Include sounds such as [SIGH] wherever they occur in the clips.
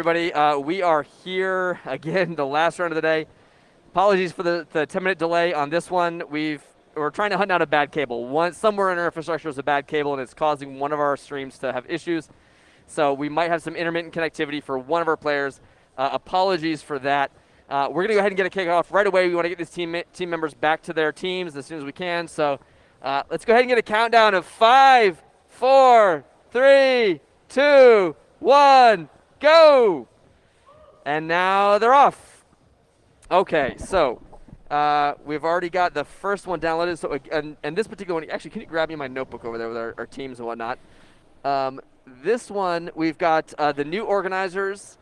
everybody. Uh, we are here again, [LAUGHS] the last round of the day. Apologies for the, the 10 minute delay on this one. We've we're trying to hunt out a bad cable. One somewhere in our infrastructure is a bad cable, and it's causing one of our streams to have issues. So we might have some intermittent connectivity for one of our players. Uh, apologies for that. Uh, we're going to go ahead and get a kickoff right away. We want to get these team team members back to their teams as soon as we can. So uh, let's go ahead and get a countdown of five, four, three, two, one, go! And now they're off. Okay, so uh, we've already got the first one downloaded. So, and, and, this particular one, actually, can you grab me my notebook over there with our, our teams and whatnot? Um, this one, we've got uh, the new organizers,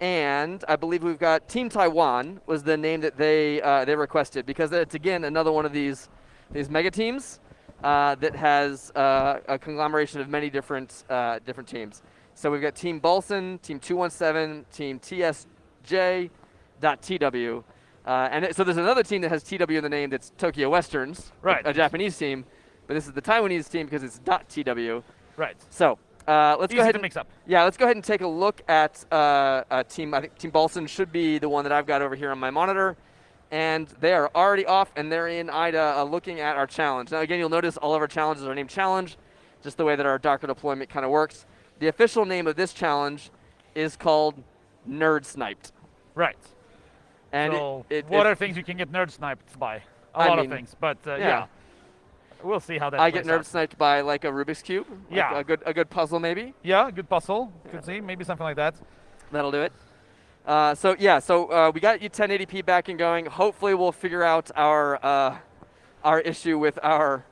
and I believe we've got Team Taiwan was the name that they uh, they requested because it's again another one of these these mega teams uh, that has uh, a conglomeration of many different uh, different teams. So we've got Team Bolson, Team 217, Team TSJ.TW. Uh, and it, so there's another team that has TW in the name that's Tokyo Westerns, right. a, a Japanese team. But this is the Taiwanese team because it's .TW. Right. So uh, let's Easy go ahead and mix up. Yeah, let's go ahead and take a look at uh, team. I think Team Bolson should be the one that I've got over here on my monitor. And they are already off, and they're in IDA uh, looking at our challenge. Now, again, you'll notice all of our challenges are named challenge, just the way that our Docker deployment kind of works. The official name of this challenge is called Nerd Sniped. Right. And so it, it, what it, are things you can get nerd sniped by? A I lot mean, of things, but uh, yeah. yeah. We'll see how that I get nerd out. sniped by like a Rubik's Cube. like Yeah. A good, a good puzzle, maybe. Yeah, good puzzle. Could see, maybe something like that. That'll do it. Uh, so yeah, so uh, we got you 1080p back and going. Hopefully, we'll figure out our uh, our issue with our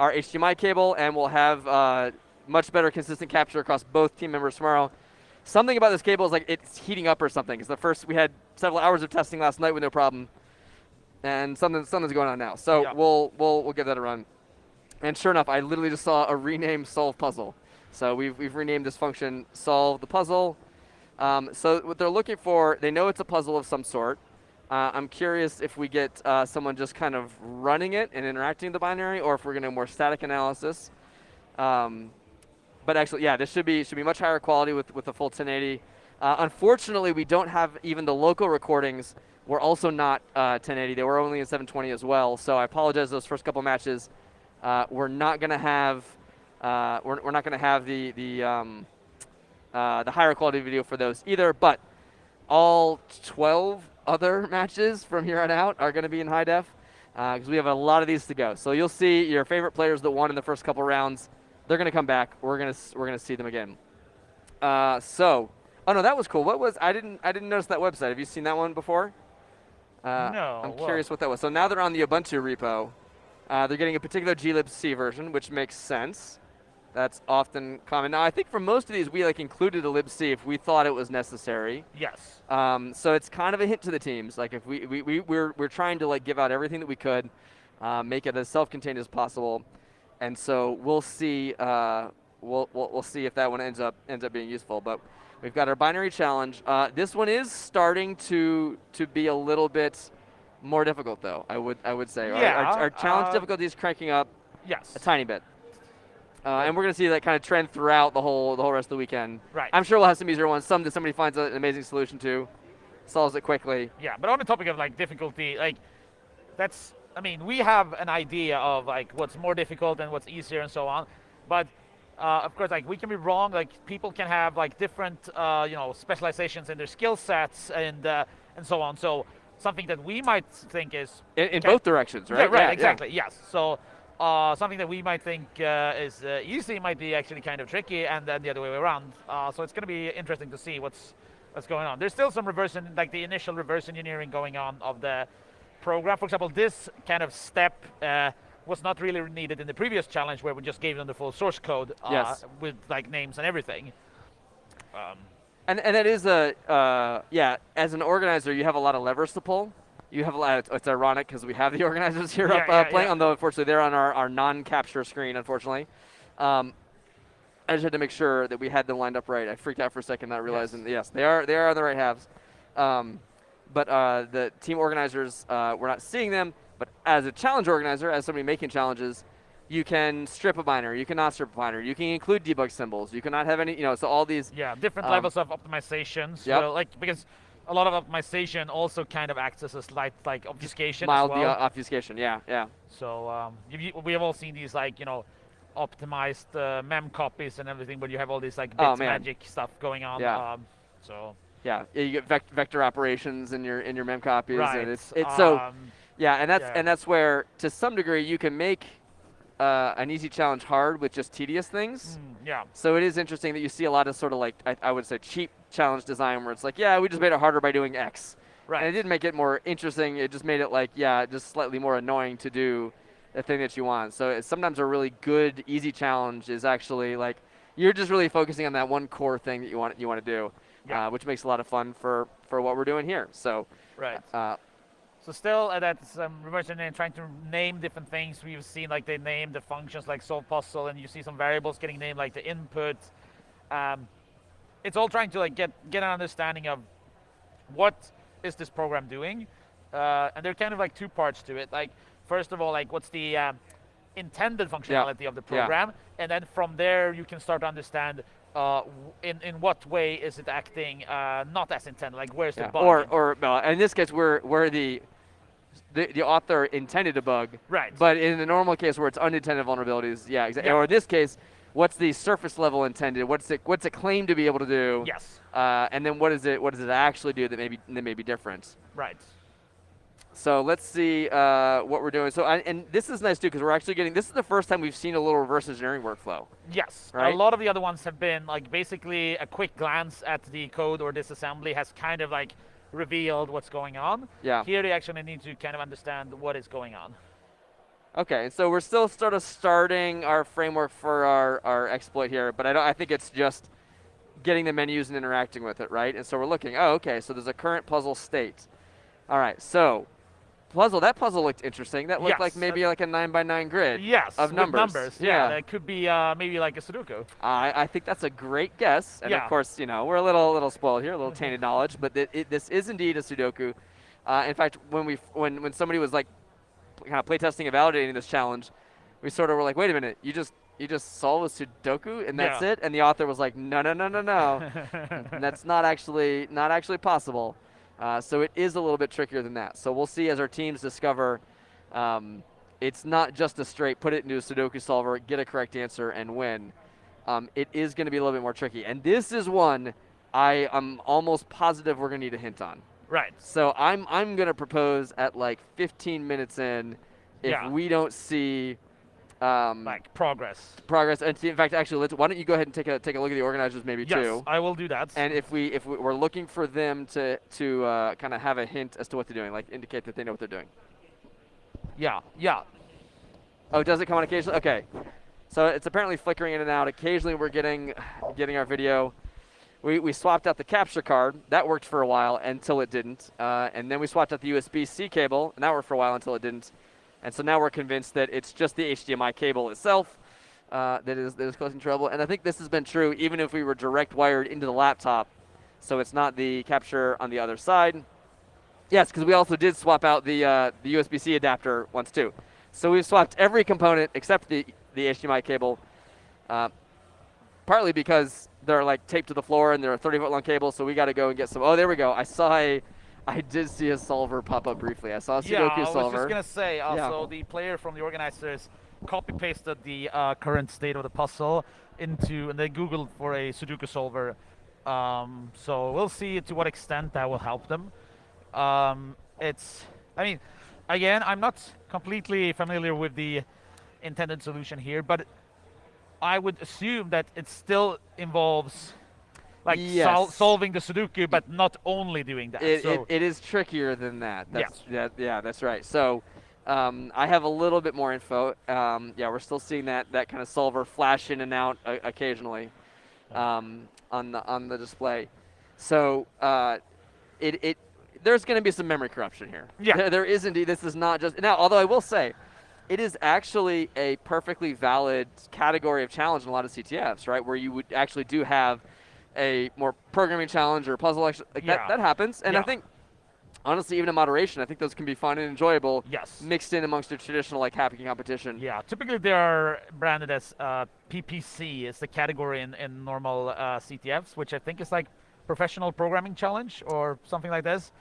our HDMI cable, and we'll have uh, much better consistent capture across both team members tomorrow. Something about this cable is like it's heating up or something. It's the first we had several hours of testing last night with no problem, and something something's going on now. So Yeah. we'll we'll we'll give that a run. And sure enough, I literally just saw a rename solve puzzle. So we've we've renamed this function solve the puzzle. Um, so what they're looking for, they know it's a puzzle of some sort. Uh, I'm curious if we get uh, someone just kind of running it and interacting with the binary, or if we're going to more static analysis. Um, but actually, yeah, this should be should be much higher quality with with the full 1080. Uh, unfortunately, we don't have even the local recordings. Were also not uh, 1080. They were only in 720 as well. So I apologize. Those first couple matches, uh, we're not going to have uh, we're, we're not to have the the um, uh, the higher quality video for those either. But all 12 other [LAUGHS] matches from here on out are going to be in high def because we have a lot of these to go. So you'll see your favorite players that won in the first couple rounds. They're going to come back. We're going to we're going to see them again. Uh, so, oh no, that was cool. What was I didn't I didn't notice that website. Have you seen that one before? Uh, No, I'm well- curious what that was. So now they're on the Ubuntu repo. Uh, they're getting a particular glibc version, which makes sense. That's often common. Now, I think for most of these, we like included a libc if we thought it was necessary. Yes. Um, so it's kind of a hint to the teams. Like if we, we, we we're, we're trying to like give out everything that we could, uh, make it as self-contained as possible, and so we'll see. Uh, we'll, we'll we'll see if that one ends up ends up being useful. But we've got our binary challenge. Uh, this one is starting to to be a little bit more difficult, though. I would I would say. Our- Yeah, Our, our challenge uh, difficulty is cranking up Yes. a tiny bit. Uh, and we're going to see that kind of trend throughout the whole the whole rest of the weekend. Right. I'm sure we'll have some easier ones. Some that somebody finds an amazing solution to, solves it quickly. Yeah, but on the topic of like difficulty, like that's I mean, we have an idea of like what's more difficult and what's easier and so on. But uh, of course, like we can be wrong. Like people can have like different, uh, you know, specializations in their skill sets and uh, and so on. So something that we might think is In, in both directions, right? Yeah, right, Yeah, yeah. exactly. Yes. So uh, something that we might think uh, is uh, easy might be actually kind of tricky, and then the other way around. Uh, so it's going to be interesting to see what's what's going on. There's still some reverse, en- like the initial reverse engineering going on of the program. For example, this kind of step. Uh, was not really needed in the previous challenge where we just gave them the full source code uh, Yes. with like names and everything. Um, And, and that is a, uh, yeah, as an organizer, you have a lot of levers to pull. You have a lot, it's ironic because we have the [LAUGHS] organizers here Yeah, up uh, yeah, playing, yeah. although unfortunately they're on our, our non-capture screen, unfortunately. Um, I just had to make sure that we had them lined up right. I freaked out for a second, not realizing, yes, they are they are on the right halves. Um, but uh, the team organizers, uh, we're not seeing them. But as a challenge organizer, as somebody making challenges, you can strip a binary, you cannot strip a binary, you can include debug symbols, you cannot have any, you know, so all these. Yeah, different Um, levels of optimizations. yep. Well, like because a lot of optimization also kind of acts as a slight like obfuscation Mild as well. obfuscation, yeah, yeah. So um, you- we have all seen these like you know optimized uh, mem copies and everything, but you have all this like Oh, bits man. magic stuff going on. Yeah. Um, so Yeah, you get vec- vector operations in your in your mem copies, right. and it's it's so um, yeah, and that's yeah. and that's where to some degree you can make uh, an easy challenge hard with just tedious things. mm, yeah. So it is interesting that you see a lot of sort of like I, I would say cheap challenge design where it's like yeah we just made it harder by doing X, Right. and it didn't make it more interesting. It just made it like yeah just slightly more annoying to do the thing that you want. So it's sometimes a really good easy challenge is actually like you're just really focusing on that one core thing that you want you want to do, Yeah. uh, which makes a lot of fun for for what we're doing here. So right. uh, So still, uh, that's um, reverse engineering trying to name different things. We've seen like they name the functions like solve puzzle, and you see some variables getting named like the input. Um, it's all trying to like get get an understanding of what is this program doing, uh, and there are kind of like two parts to it. Like first of all, like what's the um, intended functionality of the Yeah. program, and then from there you can start to understand. Uh, in in what way is it acting uh, not as intended? Like where's Yeah. the bug? Or, or well, in this case, where where the, the the author intended a bug, right. but in the normal case where it's unintended vulnerabilities, yeah, exactly. Yeah. Or in this case, what's the surface level intended? What's it what's it claimed to be able to do? yes. Uh, and then what is it what does it actually do that may be that may be different? Right. So let's see uh, what we're doing. So I, and this is nice too because we're actually getting this is the first time we've seen a little reverse engineering workflow. Yes. Right? A lot of the other ones have been like basically a quick glance at the code or disassembly has kind of like revealed what's going on. Yeah. Here they actually need to kind of understand what is going on. Okay, so we're still sort of starting our framework for our, our exploit here, but I don't. I think it's just getting the menus and interacting with it, right? And so we're looking. Oh, okay. So there's a current puzzle state. All right. So puzzle. That puzzle looked interesting. That looked like Yes, maybe like a nine by nine grid. Yes. Of numbers. numbers. Yeah. Yeah. That could be uh, maybe like a Sudoku. I, I think that's a great guess. And Yeah. of course, you know, we're a little little spoiled here, a little [LAUGHS] tainted knowledge, but it, this is indeed a Sudoku. Uh, in fact, when we when when somebody was like kind of playtesting and validating this challenge, we sort of were like, wait a minute, you just you just solve a Sudoku and that's Yeah. it? And the author was like, no, no, no, no, no, [LAUGHS] that's not actually not actually possible. Uh, so it is a little bit trickier than that. So we'll see as our teams discover. Um, it's not just a straight put it into a Sudoku solver, get a correct answer, and win. Um, it is going to be a little bit more tricky. And this is one I am almost positive we're going to need a hint on. right. So I'm I'm going to propose at like 15 minutes in, if Yeah. we don't see um, Like progress. progress. And see, in fact, actually, let's, why don't you go ahead and take a take a look at the organizers maybe Yes. too. I will do that. And if we if we, we're looking for them to to uh, kind of have a hint as to what they're doing, like indicate that they know what they're doing. yeah. Yeah. Oh, does it come on occasionally? Okay. So it's apparently flickering in and out. Occasionally we're getting getting our video. We, we swapped out the capture card. That worked for a while until it didn't. Uh, and then we swapped out the USB-C cable, and that worked for a while until it didn't. And so now we're convinced that it's just the HDMI cable itself uh, that is that is causing trouble. And I think this has been true even if we were direct wired into the laptop. So it's not the capture on the other side. Yes, because we also did swap out the uh, the USB-C adapter once too. So we've swapped every component except the the HDMI cable. Uh, partly because they're like taped to the floor and they're a 30 foot long cable, so we got to go and get some. Oh, there we go. I saw a, I did see a solver pop up briefly. I saw a Sudoku yeah, I was solver. just gonna say. Yeah. Also, the player from the organizers copy pasted the uh, current state of the puzzle into, and they googled for a Sudoku solver. Um, so we'll see to what extent that will help them. Um, it's, I mean, again, I'm not completely familiar with the intended solution here, but I would assume that it still involves like sol- solving the Sudoku, but not only doing that. it, so it, it is trickier than that. Yeah. That's, that, yeah, that's right. So um, I have a little bit more info. Um, yeah, we're still seeing that that kind of solver flash in and out uh, occasionally um, on the on the display. So uh, it it there's going to be some memory corruption here. Yeah. There, there is indeed. This is not just now. Although I will say. It is actually a perfectly valid category of challenge in a lot of CTFs, right? Where you would actually do have a more programming challenge or puzzle. Like Yeah. that, that happens, and I think honestly, even in moderation, I think those can be fun and enjoyable. Yes. Mixed in amongst the traditional like hacking competition. Yeah, typically they are branded as uh, PPC. It's the category in, in normal uh, CTFs, which I think is like professional programming challenge or something like this.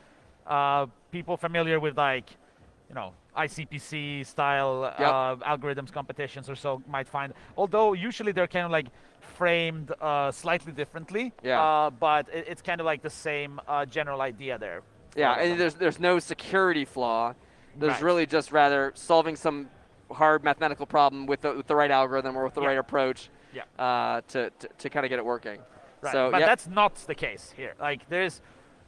Uh, people familiar with like, you know, ICPC style Yep. uh, algorithms competitions or so might find. Although usually they're kind of like framed uh, slightly differently. Yeah. Uh, but it, it's kind of like the same uh, general idea there. Yeah, and there's there's no security flaw. There's Right. really just rather solving some hard mathematical problem with the, with the right algorithm or with the Yeah. right approach Yeah. uh, to, to, to kind of get it working. Right. So but yeah, that's not the case here. Like there's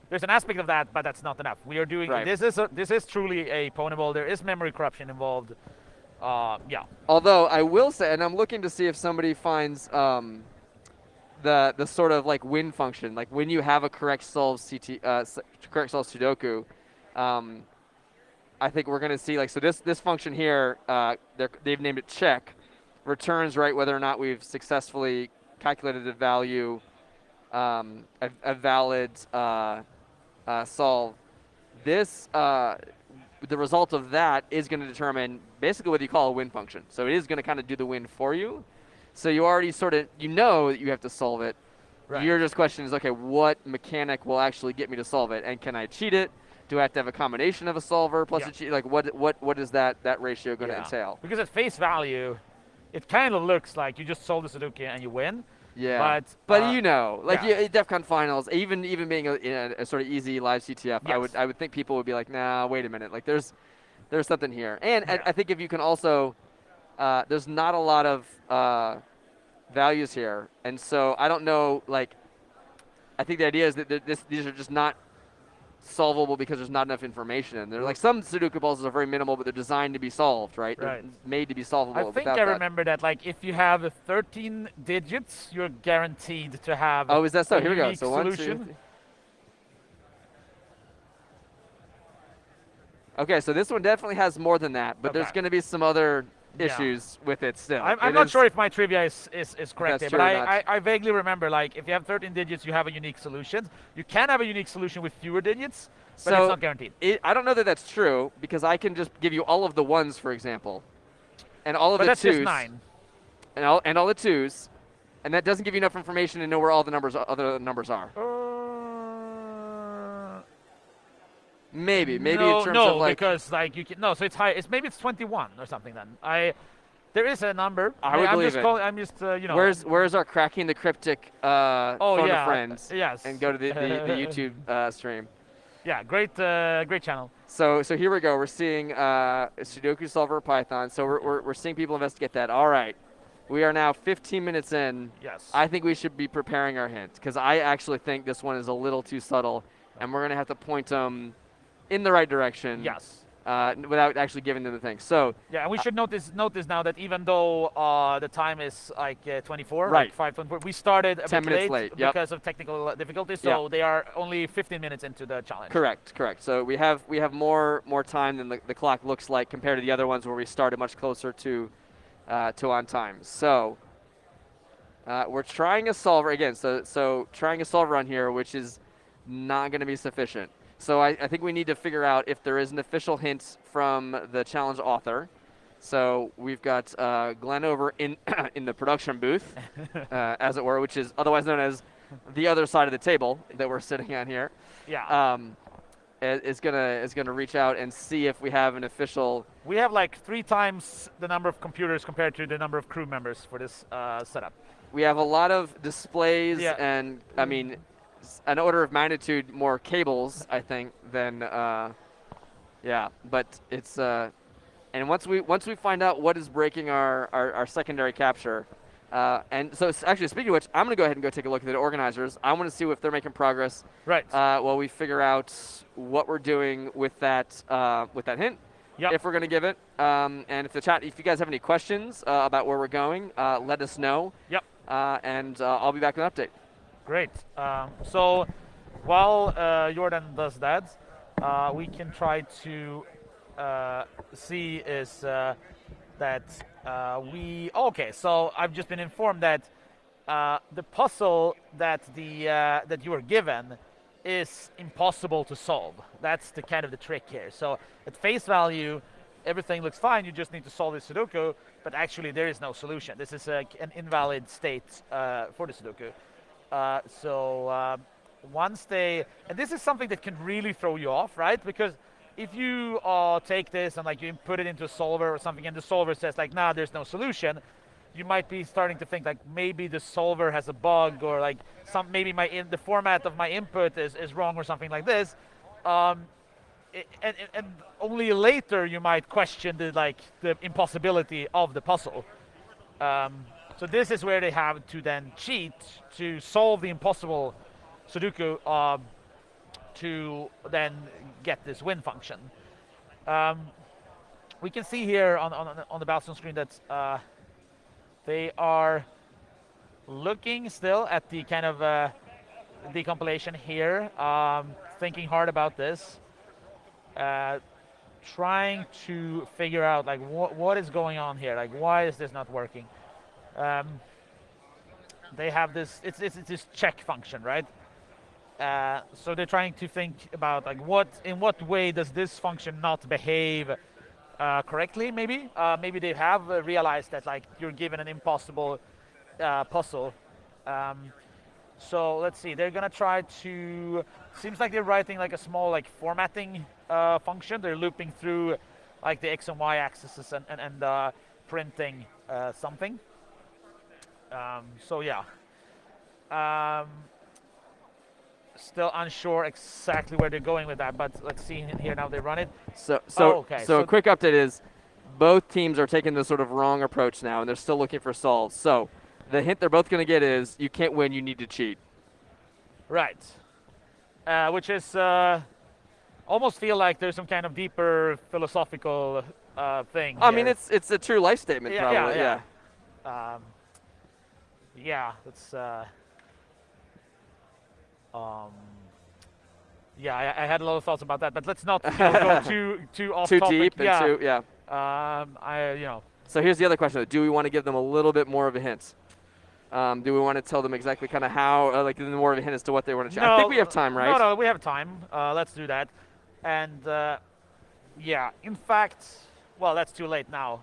there's an aspect of that, but that's not enough. We are doing Right. this is a, this is truly a pwnable. There is memory corruption involved. Uh, yeah. although I will say, and I'm looking to see if somebody finds um, the the sort of like win function, like when you have a correct solve CT, uh, correct solve Sudoku. Um, I think we're going to see like so this this function here. Uh, they've named it check, returns right whether or not we've successfully calculated a value, um, a, a valid uh, uh, solve. This uh, the result of that is going to determine basically what you call a win function. So it is going to kind of do the win for you. So you already sort of you know that you have to solve it. Right. Your just question is okay, what mechanic will actually get me to solve it, and can I cheat it? Do I have to have a combination of a solver plus Yeah. a cheat? Like what what what is that that ratio going to Yeah. entail? Because at face value, it kind of looks like you just solve the Sudoku and you win. Yeah. But, But uh, you know, like yeah. yeah. DEF CON finals, even even being a, a, a sort of easy live CTF, I would I would think people would be like, nah, wait a minute, like there's there's something here, and I- Yeah. I, think if you can also, uh, there's not a lot of uh, values here, and so I don't know, like, I think the idea is that this these are just not solvable because there's not enough information in there. Like some Sudoku puzzles are very minimal, but they're designed to be solved, right? They're Right. made to be solvable. I think I that. remember that. Like if you have 13 digits, you're guaranteed to have. Oh, is that so? a Here we go. So one, two, solution. three. Okay, so this one definitely has more than that, but there's going to be some other Yeah. issues with it still. I'm, I'm It not is- sure if my trivia is, is, is correct here, but I. I, I vaguely remember like if you have 13 digits, you have a unique solution. You can have a unique solution with fewer digits, but So it's not guaranteed. it, I don't know that that's true because I can just give you all of the ones, for example, and all of But the that's twos, just nine. and all and all the twos, and that doesn't give you enough information to know where all the numbers other numbers are. Uh, Maybe, maybe no, in terms no, of like. because like you can no, so it's high. It's maybe it's 21 or something. Then I, there is a number. I would I'm believe just it. calling, I'm just uh, you know. Where's where's our cracking the cryptic uh, oh phone yeah, friends yes, and go to the, the, the [LAUGHS] YouTube uh, stream. Yeah, great, uh, great channel. So so here we go. We're seeing uh, Sudoku solver Python. So we're, we're, we're seeing people investigate that. All right. We are now 15 minutes in. Yes. I think we should be preparing our hint because I actually think this one is a little too subtle, and we're gonna have to point them in the right direction. yes. Uh, without actually giving them the thing. So Yeah, and we should notice notice now that even though uh, the time is like uh, 24, Right. like 524, we started a 10 bit minutes late, late, yep. because of technical uh, difficulties. So Yeah. they are only 15 minutes into the challenge. correct, correct. So we have we have more more time than the, the clock looks like compared to the other ones where we started much closer to uh, to on time. So uh, we're trying a solver again. So so trying a solver on here, which is not going to be sufficient. So I, I think we need to figure out if there is an official hint from the challenge author. So we've got uh, Glenn over in [COUGHS] in the production booth, [LAUGHS] uh, as it were, which is otherwise known as the other side of the table that we're sitting on here. Yeah. Um, is gonna is gonna reach out and see if we have an official. we have like three times the number of computers compared to the number of crew members for this uh, setup. We have a lot of displays Yeah. and I mean, an order of magnitude more cables, I think, than uh, yeah. But it's uh, and once we once we find out what is breaking our our, our secondary capture. Uh, and so, actually, speaking of which, I'm going to go ahead and go take a look at the organizers. I want to see if they're making progress Right. uh, while we figure out what we're doing with that uh, with that hint. Yep. If we're going to give it, um, and if the chat, if you guys have any questions uh, about where we're going, uh, let us know. Yep. Uh, and uh, I'll be back with an update. Great. Um, so while uh, Jordan does that, uh, we can try to uh, see is uh, that uh, we. okay, so I've just been informed that uh, the puzzle that the that you were given is impossible to solve. That's the kind of the trick here. So at face value, everything looks fine. You just need to solve the Sudoku, but actually there is no solution. This is a, an invalid state for the Sudoku. Uh, so um, once they, and this is something that can really throw you off, right? Because if you uh, take this and like you put it into a solver or something, and the solver says like, nah, there's no solution, you might be starting to think like maybe the solver has a bug or like some maybe my in the format of my input is, is wrong or something like this. Um, and, and, only later you might question the like the impossibility of the puzzle. Um, so this is where they have to then cheat to solve the impossible Sudoku um, to then get this win function. Um, we can see here on, on, on the Battlezone screen that uh, they are looking still at the kind of uh, decompilation here, um, thinking hard about this, uh, trying to figure out like what what is going on here, like why is this not working? Um, they have this, it's, it's, it's this check function, right? Uh, so they're trying to think about like what, in what way does this function not behave uh, correctly, maybe. Uh, maybe they have uh, realized that like you're given an impossible uh, puzzle. Um, so let's see, they're gonna try to, seems like they're writing like a small like formatting uh, function. They're looping through like the X and Y axes and, and, and uh, printing something. Um, so yeah. Um, still unsure exactly where they're going with that, but let's see here now they run it. So, so, oh, okay. so, so a quick update is both teams are taking the sort of wrong approach now, and they're still looking for solves. So the hint they're both going to get is you can't win, you need to cheat. Right. Uh, which is uh, almost feel like there's some kind of deeper philosophical uh, thing. I here. mean, it's it's a true life statement, yeah, probably. Yeah, yeah. Um, yeah, it's. Uh, um, yeah, I, I, had a lot of thoughts about that, but let's not [LAUGHS] you know, go too too off too topic. deep yeah. too yeah. Um, I you know. So here's the other question: Do we want to give them a little bit more of a hint? Um, do we want to tell them exactly kind of how, uh, like, more of a hint as to what they want to change? No, I think we have time, right? No, no, we have time. Uh, let's do that. And uh, yeah, in fact, well, that's too late now.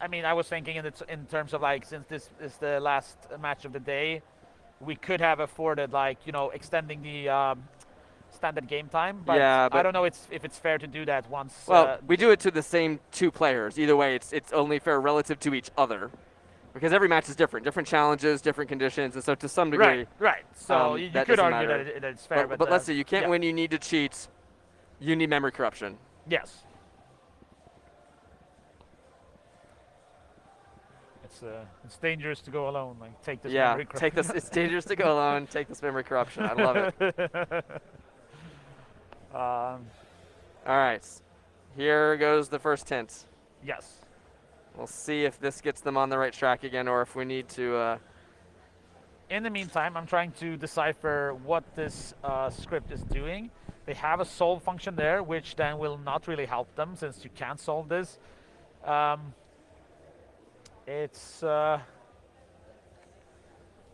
I mean, I was thinking in, in terms of like, since this is the last match of the day, we could have afforded like you know extending the um, standard game time. But, yeah, but I don't know it's, if it's fair to do that once. Well, uh, we do it to the same two players. Either way, it's it's only fair relative to each other. Because every match is different, different challenges, different conditions, and so to some degree, right, right. So um, you, you could argue that, it, that, it's fair, but, but, but uh, let's see, you can't yeah. win. You need to cheat. You need memory corruption. Yes. It's uh, it's dangerous to go alone. Like take this yeah, memory take this. It's dangerous to go [LAUGHS] alone. Take this memory corruption. I love it. [LAUGHS] Um, All right, here goes the first hint. Yes. We'll see if this gets them on the right track again, or if we need to. Uh, in the meantime, I'm trying to decipher what this uh, script is doing. They have a solve function there, which then will not really help them since you can't solve this. Um, it's uh,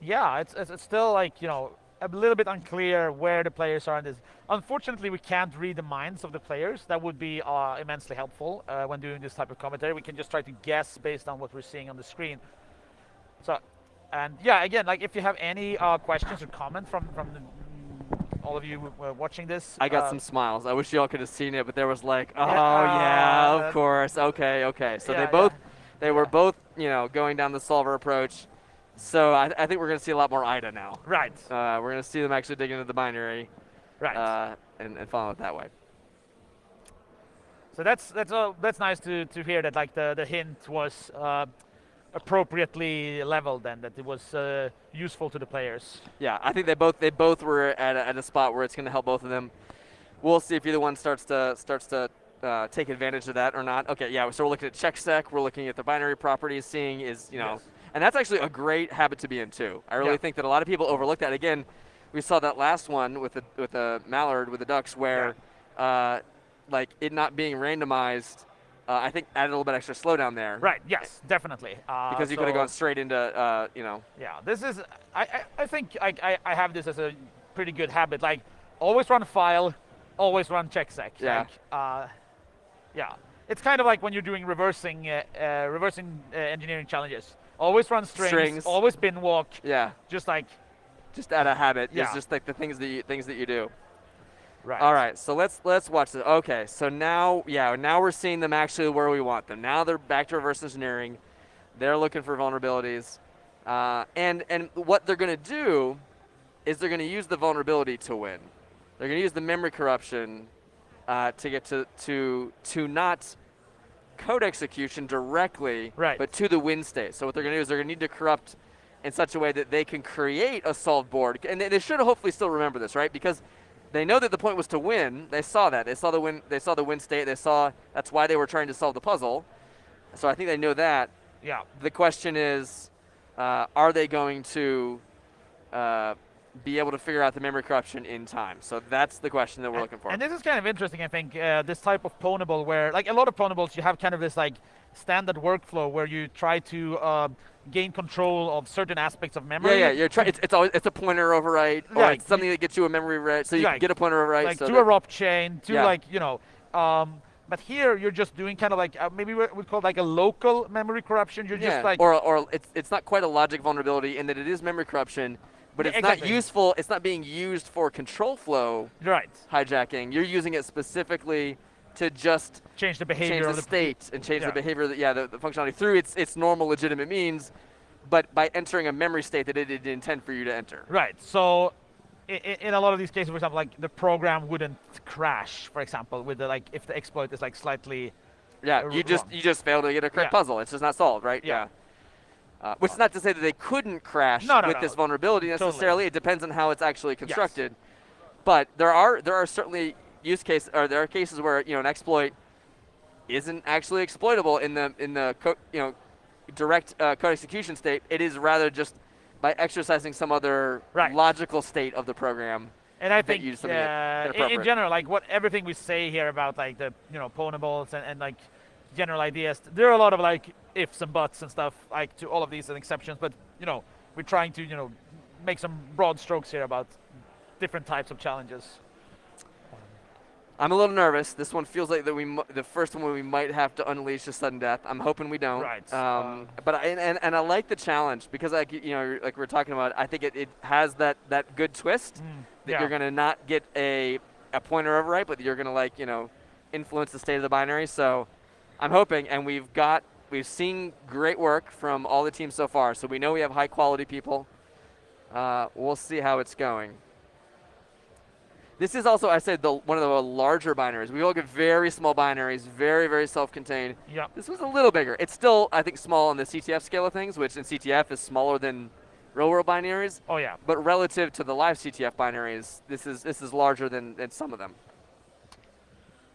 yeah, it's, it's, it's still like you know a little bit unclear where the players are in this. Unfortunately, we can't read the minds of the players. That would be uh, immensely helpful uh, when doing this type of commentary. We can just try to guess based on what we're seeing on the screen. So, and yeah, again, like if you have any uh, questions or comments from from the, all of you uh, watching this. I got uh, some smiles. I wish y'all could have seen it, but there was like, oh yeah, uh, of course, okay, okay. So yeah, they both. Yeah they were both, you know, going down the solver approach. So I, I think we're going to see a lot more IDA now. Right. Uh, we're going to see them actually dig into the binary. Right. Uh, and, and follow it that way. So that's that's uh, that's nice to, to hear that like the, the hint was uh, appropriately leveled and that it was uh, useful to the players. Yeah, I think they both they both were at a, at a spot where it's going to help both of them. We'll see if either one starts to starts to uh, take advantage of that or not. Okay, yeah, so we're looking at checksec, we're looking at the binary properties, seeing is, you know, yes. and that's actually a great habit to be in too. I really yeah. think that a lot of people overlook that. Again, we saw that last one with the with the mallard with the ducks where, yeah. uh, like it not being randomized. Uh, I think added a little bit extra slowdown there. Right. Yes, definitely. Uh, because you so could have gone straight into, uh, you know. Yeah. This is. I. I, I think I, I. I have this as a pretty good habit. Like always run file, always run checksec. Yeah. Like, uh, yeah. It's kind of like when you're doing reversing uh, uh, reversing uh, engineering challenges. Always run strings, Strings. always binwalk, Yeah, just like just out of habit. Yeah. It's just like the things that you, things that you do. right. All right, so let's let's watch this. Okay, so now yeah, now we're seeing them actually where we want them. Now they're back to reverse engineering. They're looking for vulnerabilities, uh, and and what they're going to do is they're going to use the vulnerability to win. They're going to use the memory corruption uh, to get to to to not code execution directly, Right. but to the win state. So what they're going to do is they're going to need to corrupt in such a way that they can create a solved board, and they, should hopefully still remember this, right? Because they know that the point was to win. They saw that. They saw the win. They saw the win state. They saw that's why they were trying to solve the puzzle. So I think they know that. Yeah. The question is, uh, are they going to uh, be able to figure out the memory corruption in time? So that's the question that we're and, looking for. And this is kind of interesting, I think, uh, this type of pwnable where, like a lot of pwnables, you have kind of this like standard workflow where you try to uh, gain control of certain aspects of memory. yeah, yeah. You're try- it's, it's always it's a pointer overwrite, or it's something that gets you a memory write, so you can get a pointer overwrite. like so to a ROP chain, to Yeah. like you know. Um, but here you're just doing kind of like uh, maybe we would call it like a local memory corruption. You're yeah. just like or or it's it's not quite a logic vulnerability in that it is memory corruption, but Yeah, it's not useful. It's not being used for control flow right, hijacking. You're using it specifically to just change the behavior change of the the state and change yeah. the behavior, that, yeah, the, the functionality through its its normal legitimate means, but by entering a memory state that it didn't intend for you to enter. Right. So, in, in a lot of these cases, for example, like the program wouldn't crash, for example, with the like if the exploit is like slightly Yeah, you just you just fail to get a correct Yeah. puzzle. It's just not solved, right? Yeah. Uh, which is not to say that they couldn't crash No, no, with no. this vulnerability Totally. necessarily. It depends on how it's actually constructed. But there are there are certainly use cases or there are cases where you know an exploit isn't actually exploitable in the in the co- you know direct uh, code execution state. It is rather just by exercising some other Right. logical state of the program. And I think uh, in, in general, like what everything we say here about like the you know pwnables and, and like general ideas, there are a lot of like ifs and buts and stuff like to all of these and exceptions. But you know, we're trying to you know make some broad strokes here about different types of challenges. I'm a little nervous. This one feels like that we the first one we might have to unleash a sudden death. I'm hoping we don't. Right, Um, uh, but I, and, and I like the challenge because like you know like we we're talking about. I think it, it has that that good twist that yeah. you're gonna not get a a pointer overwrite, but you're gonna like you know influence the state of the binary. So I'm hoping, and we've got we've seen great work from all the teams so far. So we know we have high quality people. Uh, we'll see how it's going. This is also, I said, the, one of the larger binaries. We all get very small binaries, very, very self-contained. Yeah. This was a little bigger. It's still, I think, small on the CTF scale of things, which in CTF is smaller than real-world binaries. Oh yeah. But relative to the live CTF binaries, this is this is larger than, than some of them.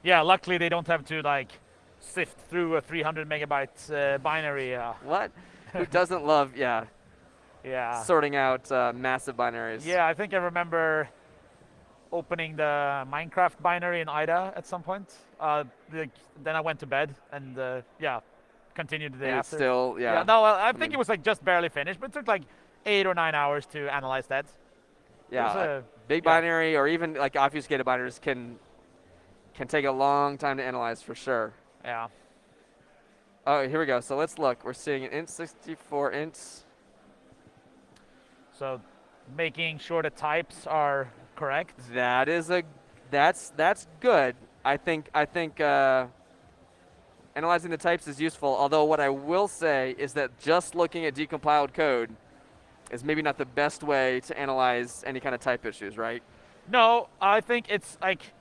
Yeah. Luckily, they don't have to like sift through a 300 megabyte uh, binary. Uh, What? Who doesn't love, yeah, [LAUGHS] yeah. sorting out uh, massive binaries? Yeah, I think I remember opening the Minecraft binary in IDA at some point. Uh, like, then I went to bed and uh, yeah, continued the day And after. still, yeah. no, well, I think mean- it was like just barely finished, but it took like eight or nine hours to analyze that. yeah, a- big yeah. binary or even like obfuscated binaries can can take a long time to analyze for sure. Yeah. Oh, here we go. So let's look. We're seeing an int 64 int. So making sure the types are correct. That is a that's that's good. I think I think uh, analyzing the types is useful. Although what I will say is that just looking at decompiled code is maybe not the best way to analyze any kind of type issues, right? No, I think it's like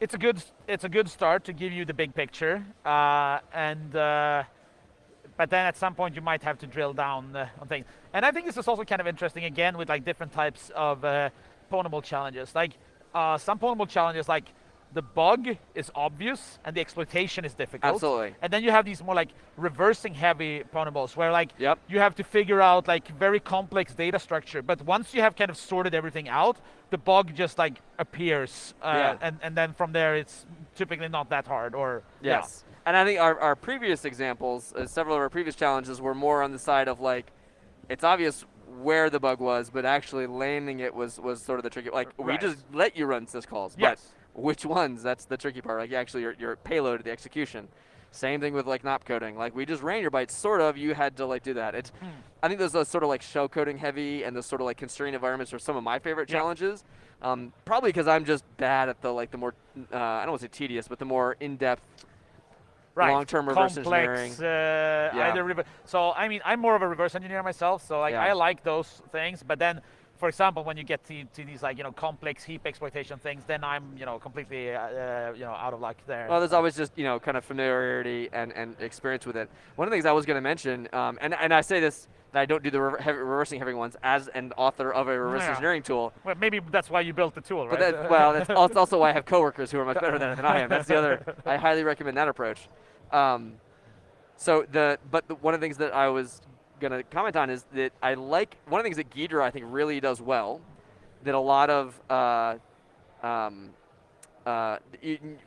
it's a good it's a good start to give you the big picture, uh, and uh, but then at some point you might have to drill down uh, on things. And I think this is also kind of interesting again with like different types of uh, pwnable challenges. Like uh, some pwnable challenges, like the bug is obvious and the exploitation is difficult. Absolutely. And then you have these more like reversing heavy pwnables where like Yep. you have to figure out like very complex data structure. But once you have kind of sorted everything out, the bug just like appears. Uh, Yeah. and, and then from there it's typically not that hard or yeah. Yes. And I think our, our previous examples, uh, several of our previous challenges were more on the side of like, it's obvious where the bug was, but actually landing it was was sort of the tricky. Like we just let you run syscalls, Yes. Which ones? That's the tricky part. Like actually your your payload, the execution. Same thing with like NOP coding. Like we just ran your bytes, sort of. You had to like do that. It's, Hmm. I think those those sort of like shell coding heavy and those sort of like constrained environments are some of my favorite Yeah. challenges. Um, probably because I'm just bad at the like the more uh, I don't want to say tedious, but the more in depth. right. long-term reverse complex, Uh, Yeah. either so I mean, I'm more of a reverse engineer myself, so like Yeah. I like those things. But then, for example, when you get to, to these like you know complex heap exploitation things, then I'm you know completely uh, uh, you know out of luck there. Well, there's always just you know kind of familiarity and, and experience with it. One of the things I was going to mention, um, and and I say this that I don't do the rever- heavy, reversing heavy ones as an author of a reverse Yeah. engineering tool. well, maybe that's why you built the tool, But right? that, well, that's [LAUGHS] also why I have coworkers who are much better than, than I am. That's the other. I highly recommend that approach. Um, so the but the, one of the things that I was gonna comment on is that I like one of the things that Ghidra I think really does well, that a lot of uh, um, uh,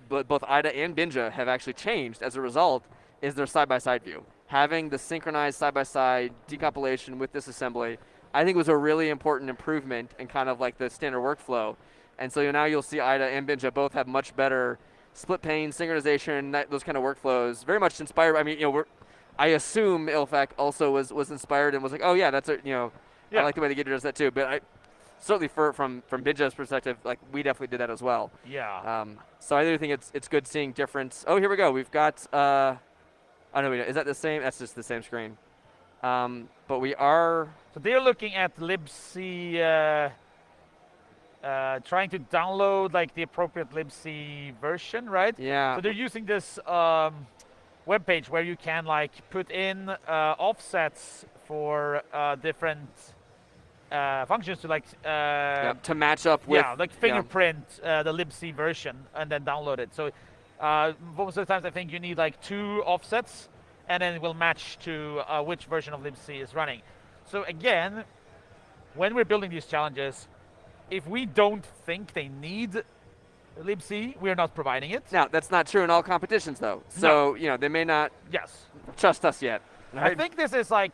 both IDA and Binja have actually changed as a result is their side-by-side view. Having the synchronized side-by-side decompilation with this assembly, I think was a really important improvement in kind of like the standard workflow. And so now you'll see IDA and Binja both have much better split pane, synchronization, that, those kind of workflows. Very much inspired. I mean, you know, we're, I assume Ilfak also was, was inspired and was like, oh yeah, that's a, you know, Yeah. I like the way the Ghidra does that too. But I certainly for, from from Binja's perspective, like we definitely did that as well. yeah. Um, so I do think it's it's good seeing difference. Oh, here we go. We've got. Uh, I don't know. Is that the same? That's just the same screen. Um, but we are. So they're looking at libc, uh, uh, trying to download like the appropriate libc version, right? Yeah. So they're using this um, web page where you can like put in uh, offsets for uh, different uh, functions to like uh, yeah, to match up with. yeah, like fingerprint uh, the libc version and then download it. So uh, most of the times I think you need like two offsets and then it will match to uh, which version of libc is running. So again, when we're building these challenges, if we don't think they need libc, we're not providing it. Now that's not true in all competitions though. So you know they may not Yes. trust us yet. I think this is like,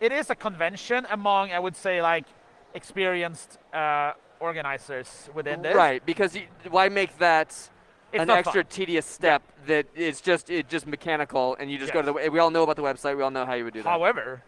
it is a convention among, I would say, like experienced uh, organizers within this. Right, because you, why make that It's an extra fun. tedious step that it's just it's just mechanical and you just go to the. We- We all know about the website. We all know how you would do that. However,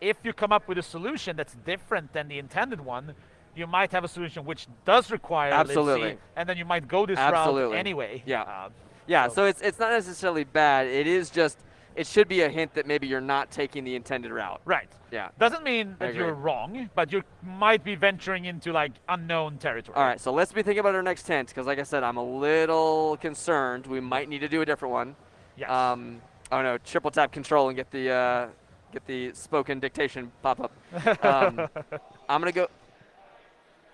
if you come up with a solution that's different than the intended one, you might have a solution which does require Absolutely. libc, and then you might go this Absolutely. route anyway. Yeah. Uh, Yeah, So- so it's it's not necessarily bad. It is just it should be a hint that maybe you're not taking the intended route. right. Yeah. Doesn't mean that you're wrong, but you might be venturing into like unknown territory. All right, so let's be thinking about our next tent because, like I said, I'm a little concerned. We might need to do a different one. Yes. Um, oh no, triple tap control and get the uh, get the spoken dictation pop up. [LAUGHS] Um, I'm gonna go.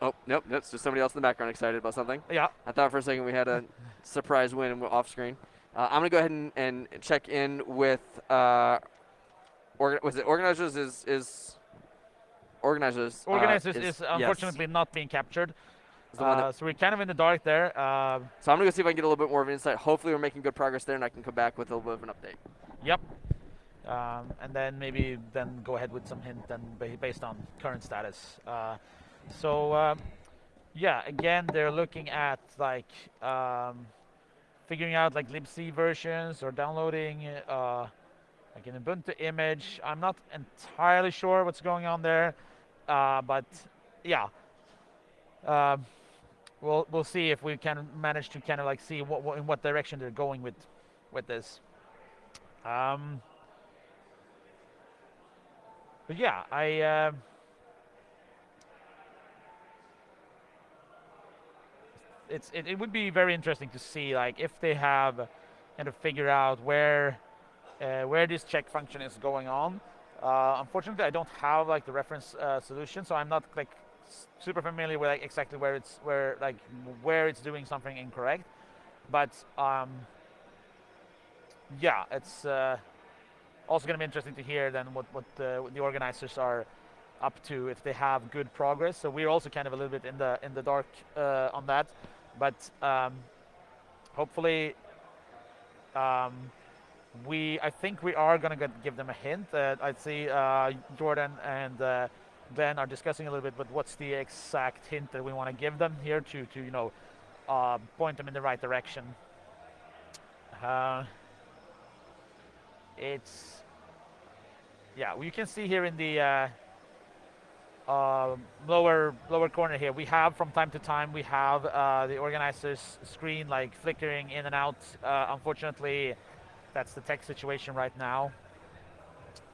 Oh nope, that's just somebody else in the background excited about something. yeah. I thought for a second we had a [LAUGHS] surprise win off screen. Uh, I'm gonna go ahead and, and check in with uh, orga- was it organizers is is organizers uh, Organizers is, yes, unfortunately not being captured. is the one that- Uh, so we're kind of in the dark there. Um so I'm gonna go see if I can get a little bit more of an insight. Hopefully we're making good progress there, and I can come back with a little bit of an update. Yep. Um, and then maybe then go ahead with some hint then based on current status. Uh, so um, yeah, again they're looking at like um, figuring out like libc versions or downloading uh, like an Ubuntu image. I'm not entirely sure what's going on there, uh, but yeah. Um, we'll we'll see if we can manage to kind of like see what, what in what direction they're going with with this. Um, but yeah, I. um it's it, it would be very interesting to see like if they have kind of figure out where uh, where this check function is going on. Uh, unfortunately, I don't have like the reference uh, solution, so I'm not like super familiar with like exactly where it's where like where it's doing something incorrect. But um, yeah, it's uh, also going to be interesting to hear then what what the, what the organizers are up to if they have good progress. So we're also kind of a little bit in the in the dark uh, on that, but um, hopefully um, we I think we are going to give them a hint. Uh, I'd see uh, Jordan and uh, Ben are discussing a little bit, but what's the exact hint that we want to give them here to to you know uh, point them in the right direction. Uh, it's yeah, you can see here in the uh, lower lower corner here, we have from time to time we have uh, the organizer's screen like flickering in and out. Uh, unfortunately, that's the tech situation right now.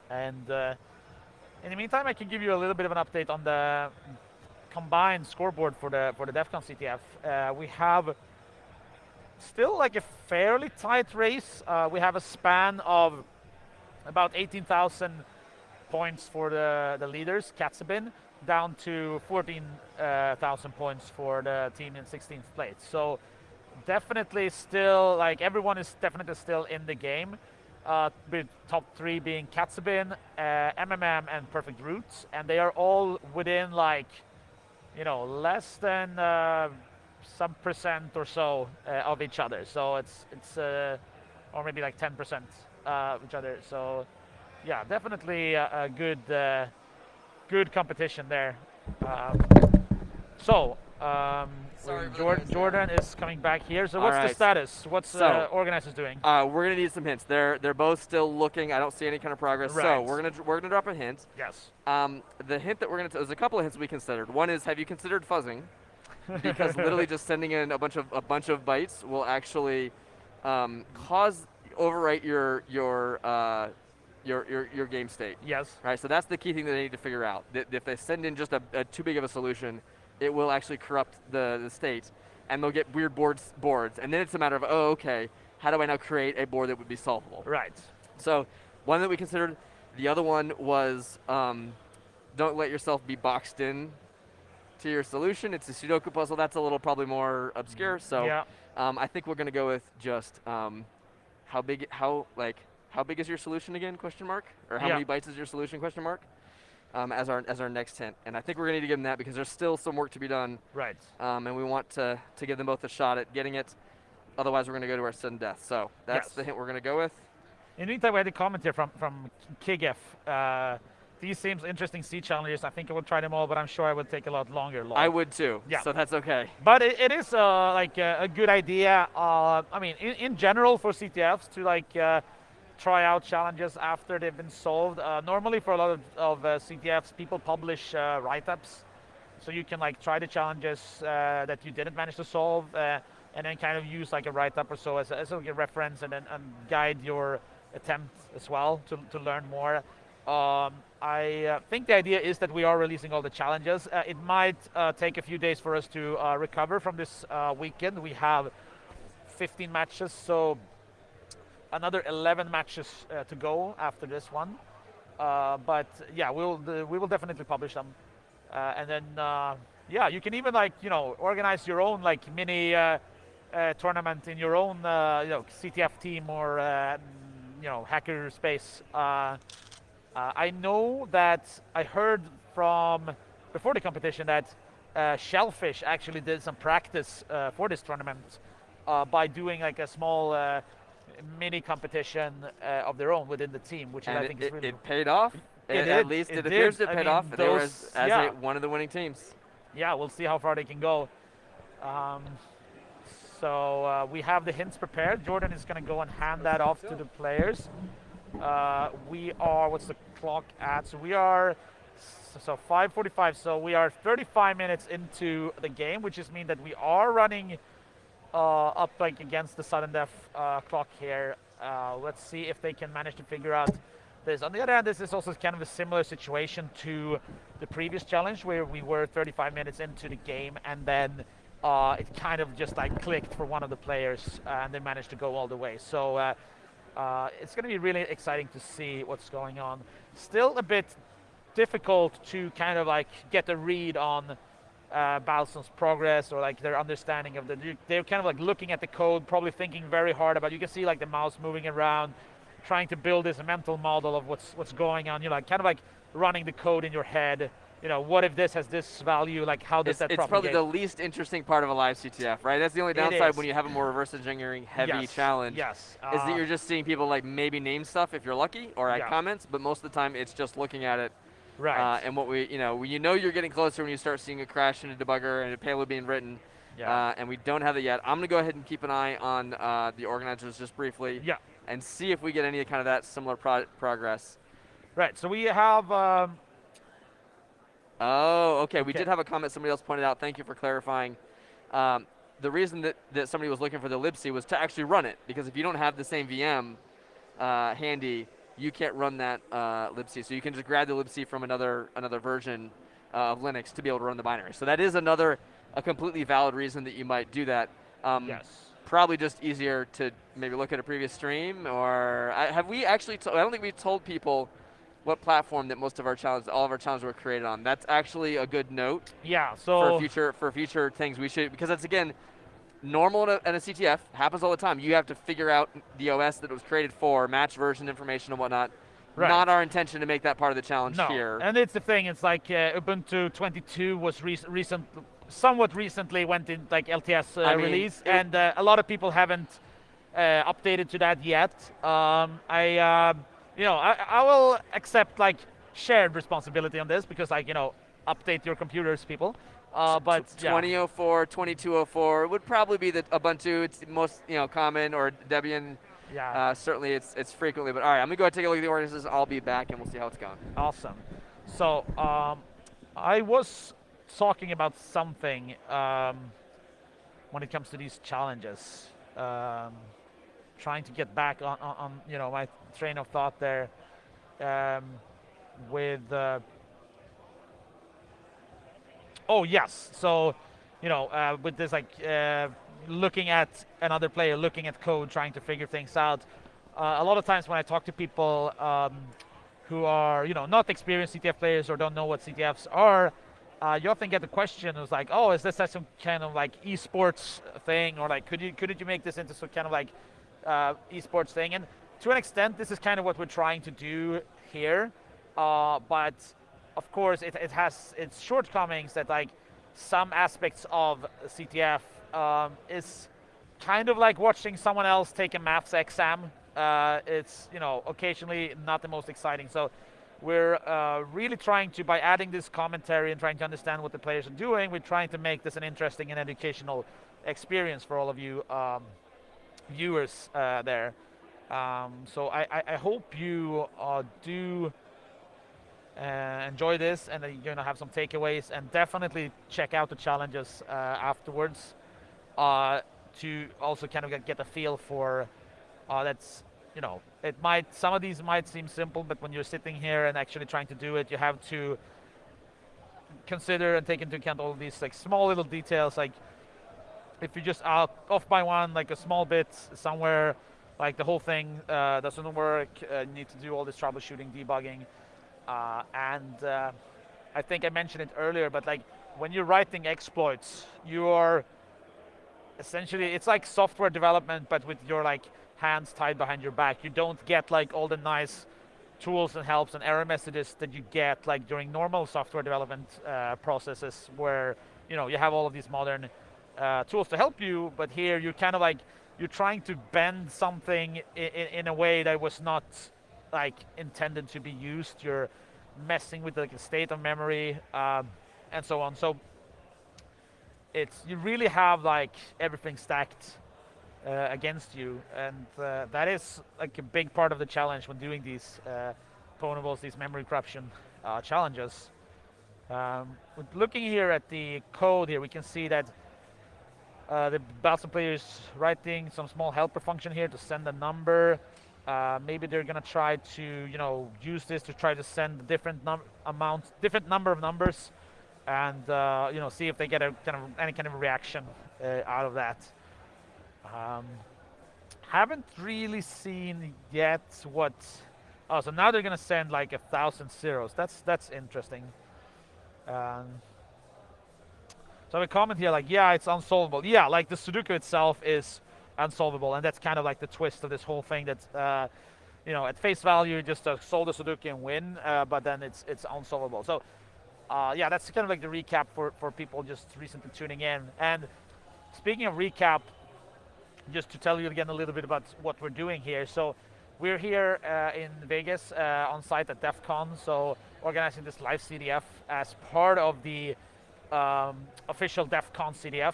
And uh, in the meantime, I can give you a little bit of an update on the combined scoreboard for the for the DEF CON CTF. Uh, we have still like a fairly tight race. Uh, we have a span of about 18,000 points for the, the leaders, Katzebin, down to 14,000 points for the team in 16th place. So definitely still, like everyone is definitely still in the game. Uh, with top three being Katzebin, uh, MMM, and Perfect Roots, and they are all within like, you know, less than uh, some percent or so uh, of each other. So it's it's uh, or maybe like 10 percent uh, each other. So yeah, definitely a, a good uh, good competition there. Um, so um, Jordan, Jordan is coming back here. So what's right. the status? What's so, uh, organizers doing? Uh, we're gonna need some hints. They're they're both still looking. I don't see any kind of progress. Right. So we're gonna we're gonna drop a hint. Yes. Um, the hint that we're gonna there's a couple of hints we considered. One is have you considered fuzzing? because literally just sending in a bunch of a bunch of bytes will actually um, cause overwrite your your uh, your, your, your game state. Yes. Right. So that's the key thing that they need to figure out. That if they send in just a, a too big of a solution, it will actually corrupt the, the state, and they'll get weird boards boards. And then it's a matter of oh okay, how do I now create a board that would be solvable? Right. So one that we considered. The other one was um, don't let yourself be boxed in to your solution. It's a Sudoku puzzle. That's a little probably more obscure. So yeah. um, I think we're going to go with just um, how big, how like how big is your solution again? Question mark. Or how Yeah. many bytes is your solution? Question mark. Um, as our as our next hint, and I think we're going to need to give them that because there's still some work to be done, Right. um, and we want to to give them both a shot at getting it. Otherwise, we're going to go to our sudden death. So that's Yes. the hint we're going to go with. In the meantime, we had a comment here from from Kigef. Uh, these seems interesting sea challenges. I think I will try them all, but I'm sure I will take a lot longer. Lol. I would too. Yeah. So that's okay. But it, it is uh, like uh, a good idea. Uh, I mean, in, in general for CTFs to like uh, try out challenges after they've been solved. Uh, normally for a lot of, of uh, CTFs, people publish uh, write-ups, so you can like try the challenges uh, that you didn't manage to solve, and then kind of use like a write-up or so as a, as a reference, and then and guide your attempt as well to, to learn more. Um, I uh, think the idea is that we are releasing all the challenges. Uh, it might uh, take a few days for us to recover from this weekend. We have 15 matches, so another 11 matches uh, to go after this one. Uh, but yeah, we'll we will definitely publish them, uh, and then uh, yeah, you can even like you know organize your own like mini uh, uh, tournament in your own you know CTF team or you know hacker space. I know that I heard from before the competition that Shellphish actually did some practice for this tournament by doing like a small mini competition uh, of their own within the team, which And I it, think is it, really it paid off. It At- did, At least it it, appears did. it I paid mean, off. They were as, as yeah. a, one of the winning teams. yeah, we'll see how far they can go. Um, so uh, we have the hints prepared. Jordan is going to go and hand that off to the players. Uh, we are, what's the clock at? So we are, so 5.45, so we are 35 minutes into the game, which just means that we are running uh, up like against the sudden death uh, clock here. Uh, let's see if they can manage to figure out this. On the other hand, this is also kind of a similar situation to the previous challenge where we were 35 minutes into the game and then uh, it kind of just like clicked for one of the players uh, and they managed to go all the way. So uh, uh, it's going to be really exciting to see what's going on. Still a bit difficult to kind of like get a read on uh, Balsn's progress or like their understanding of the. They're kind of like looking at the code, probably thinking very hard about. You can see like the mouse moving around, trying to build this mental model of what's what's going on. you know, like kind of like running the code in your head. You know, what if this has this value? Like, how does It's, that it's probably the least interesting part of a live CTF, right? That's the only downside when you have a more reverse engineering heavy yes. challenge. Yes. Is uh, that you're just seeing people like maybe name stuff if you're lucky or add Yeah. comments, but most of the time it's just looking at it. Right. Uh, and what we, you know, when you know you're getting closer when you start seeing a crash in a debugger and a payload being written, yeah. uh, and we don't have it yet. I'm gonna go ahead and keep an eye on uh, the organizers just briefly yeah. and see if we get any kind of that similar pro- progress. Right. So we have. Um, Oh, okay. We did have a comment somebody else pointed out. Thank you for clarifying. Um, the reason that, that somebody was looking for the libc was to actually run it, because if you don't have the same VM uh, handy, you can't run that uh, libc. So you can just grab the libc from another another version uh, of Linux to be able to run the binary. So that is another a completely valid reason that you might do that. Um, yes. Probably just easier to maybe look at a previous stream, or I, have we actually? To, I don't think we told people what platform that most of our challenges, all of our challenges were created on. That's actually a good note Yeah. So for future for future things. We should because that's again normal in a, in a CTF happens all the time. You have to figure out the OS that it was created for, match version information and whatnot. Right. Not our intention to make that part of the challenge No, here. and it's the thing. It's like uh, Ubuntu 22 was rec- recent, somewhat recently went in like LTS uh, I mean, release, and uh, a lot of people haven't uh, updated to that yet. Um, I, uh, you know, I, I will accept like shared responsibility on this because like you know, update your computers, people. Uh, but yeah. 2004, 2204 would probably be the Ubuntu. It's most you know common or Debian. yeah, Uh, certainly, it's it's frequently. But all right, I'm gonna go ahead and take a look at the organizers. I'll be back and we'll see how it's going. Awesome. So um, I was talking about something um, when it comes to these challenges. Um, trying to get back on, on, on you know my train of thought there um, with. Uh, oh yes, so you know uh, with this like uh, looking at another player, looking at code, trying to figure things out. Uh, a lot of times when I talk to people um, who are you know not experienced CTF players or don't know what CTFs are, uh, you often get the question is like, oh, is this some kind of like esports thing, or like could you couldn't you make this into some kind of like uh, esports thing? And to an extent, this is kind of what we're trying to do here, uh, but of course it, it has its shortcomings that like some aspects of CTF um, is kind of like watching someone else take a maths exam. Uh, it's you know occasionally not the most exciting. So we're uh, really trying to by adding this commentary and trying to understand what the players are doing. We're trying to make this an interesting and educational experience for all of you um, viewers uh, there. Um, so I, I, I hope you uh, do uh, enjoy this and that you're gonna have some takeaways. And definitely check out the challenges uh, afterwards uh, to also kind of get, a feel for uh, that's you know it might some of these might seem simple but when you're sitting here and actually trying to do it you have to consider and take into account all these like small little details. Like if you're just are off by one like a small bit somewhere like the whole thing uh, doesn't work uh, you need to do all this troubleshooting debugging uh, and uh, I think I mentioned it earlier, but like when you're writing exploits, you are essentially it's like software development, but with your like hands tied behind your back. You don't get like all the nice tools and helps and error messages that you get like during normal software development uh, processes, where you know you have all of these modern uh, tools to help you. But here you're kind of like you're trying to bend something in, in a way that was not like intended to be used. You're messing with like the state of memory um, and so on. So it's you really have like everything stacked uh, against you, and uh, that is like a big part of the challenge when doing these uh, pwnables, these memory corruption uh, challenges. Um, looking here at the code here, we can see that uh, the Battle player is writing some small helper function here to send a number. Uh, maybe they're gonna try to, you know, use this to try to send different num amounts, different number of numbers, and uh, you know, see if they get a kind of any kind of reaction uh, out of that. Um, haven't really seen yet what. Oh, so now they're gonna send like a thousand zeros. That's that's interesting. Um, so I have a comment here like, yeah, it's unsolvable. Yeah, like the Sudoku itself is unsolvable, and that's kind of like the twist of this whole thing. That uh, you know, at face value, just uh, solve the Sudoku and win, uh, but then it's it's unsolvable. So, uh, yeah, that's kind of like the recap for for people just recently tuning in. And speaking of recap, just to tell you again a little bit about what we're doing here. So, we're here uh, in Vegas uh, on site at DEF CON, so organizing this live CTF as part of the um, official DEF CON CTF.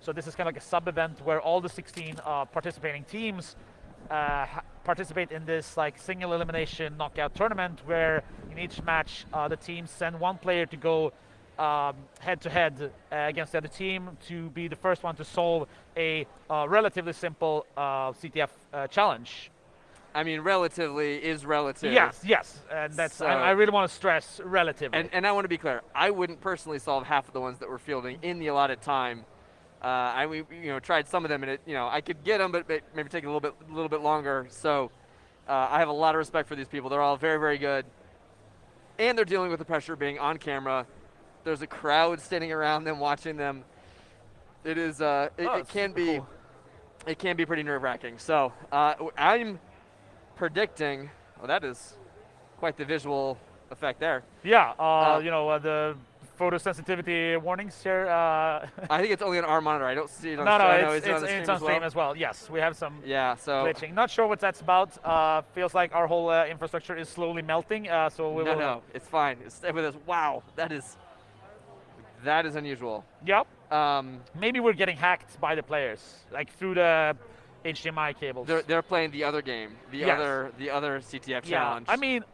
So this is kind of like a sub-event where all the 16 uh, participating teams uh, participate in this like single elimination knockout tournament where in each match uh, the teams send one player to go um, head-to-head uh, against the other team to be the first one to solve a uh, relatively simple uh, CTF challenge. I mean, relatively is relative. Yes, yes, and that's so, I, I, really want to stress relatively. And, and I want to be clear. I wouldn't personally solve half of the ones that we're fielding in the allotted time uh, I we you know tried some of them and it you know I could get them, but maybe take a little bit a little bit longer. So uh, I have a lot of respect for these people. They're all very very good, and they're dealing with the pressure of being on camera. There's a crowd standing around them watching them. It is uh, it, oh, it can be cool. it can be pretty nerve wracking. So uh, I'm predicting. Well, that is quite the visual effect there. Yeah, uh, uh, you know the photosensitivity warnings here? Uh, I think it's only on our monitor. I don't see it on [LAUGHS] No, no, it's, it's, on, it's on stream as well. Yes, we have some yeah, so glitching. Not sure what that's about. Uh, feels like our whole uh, infrastructure is slowly melting. Uh, so we no, will. No, it's fine. Stay with us. Wow, that is that is unusual. Yep. Um, Maybe we're getting hacked by the players, like through the HDMI cables. They're, they're playing the other game, the yes. other the other CTF yeah. challenge. I mean,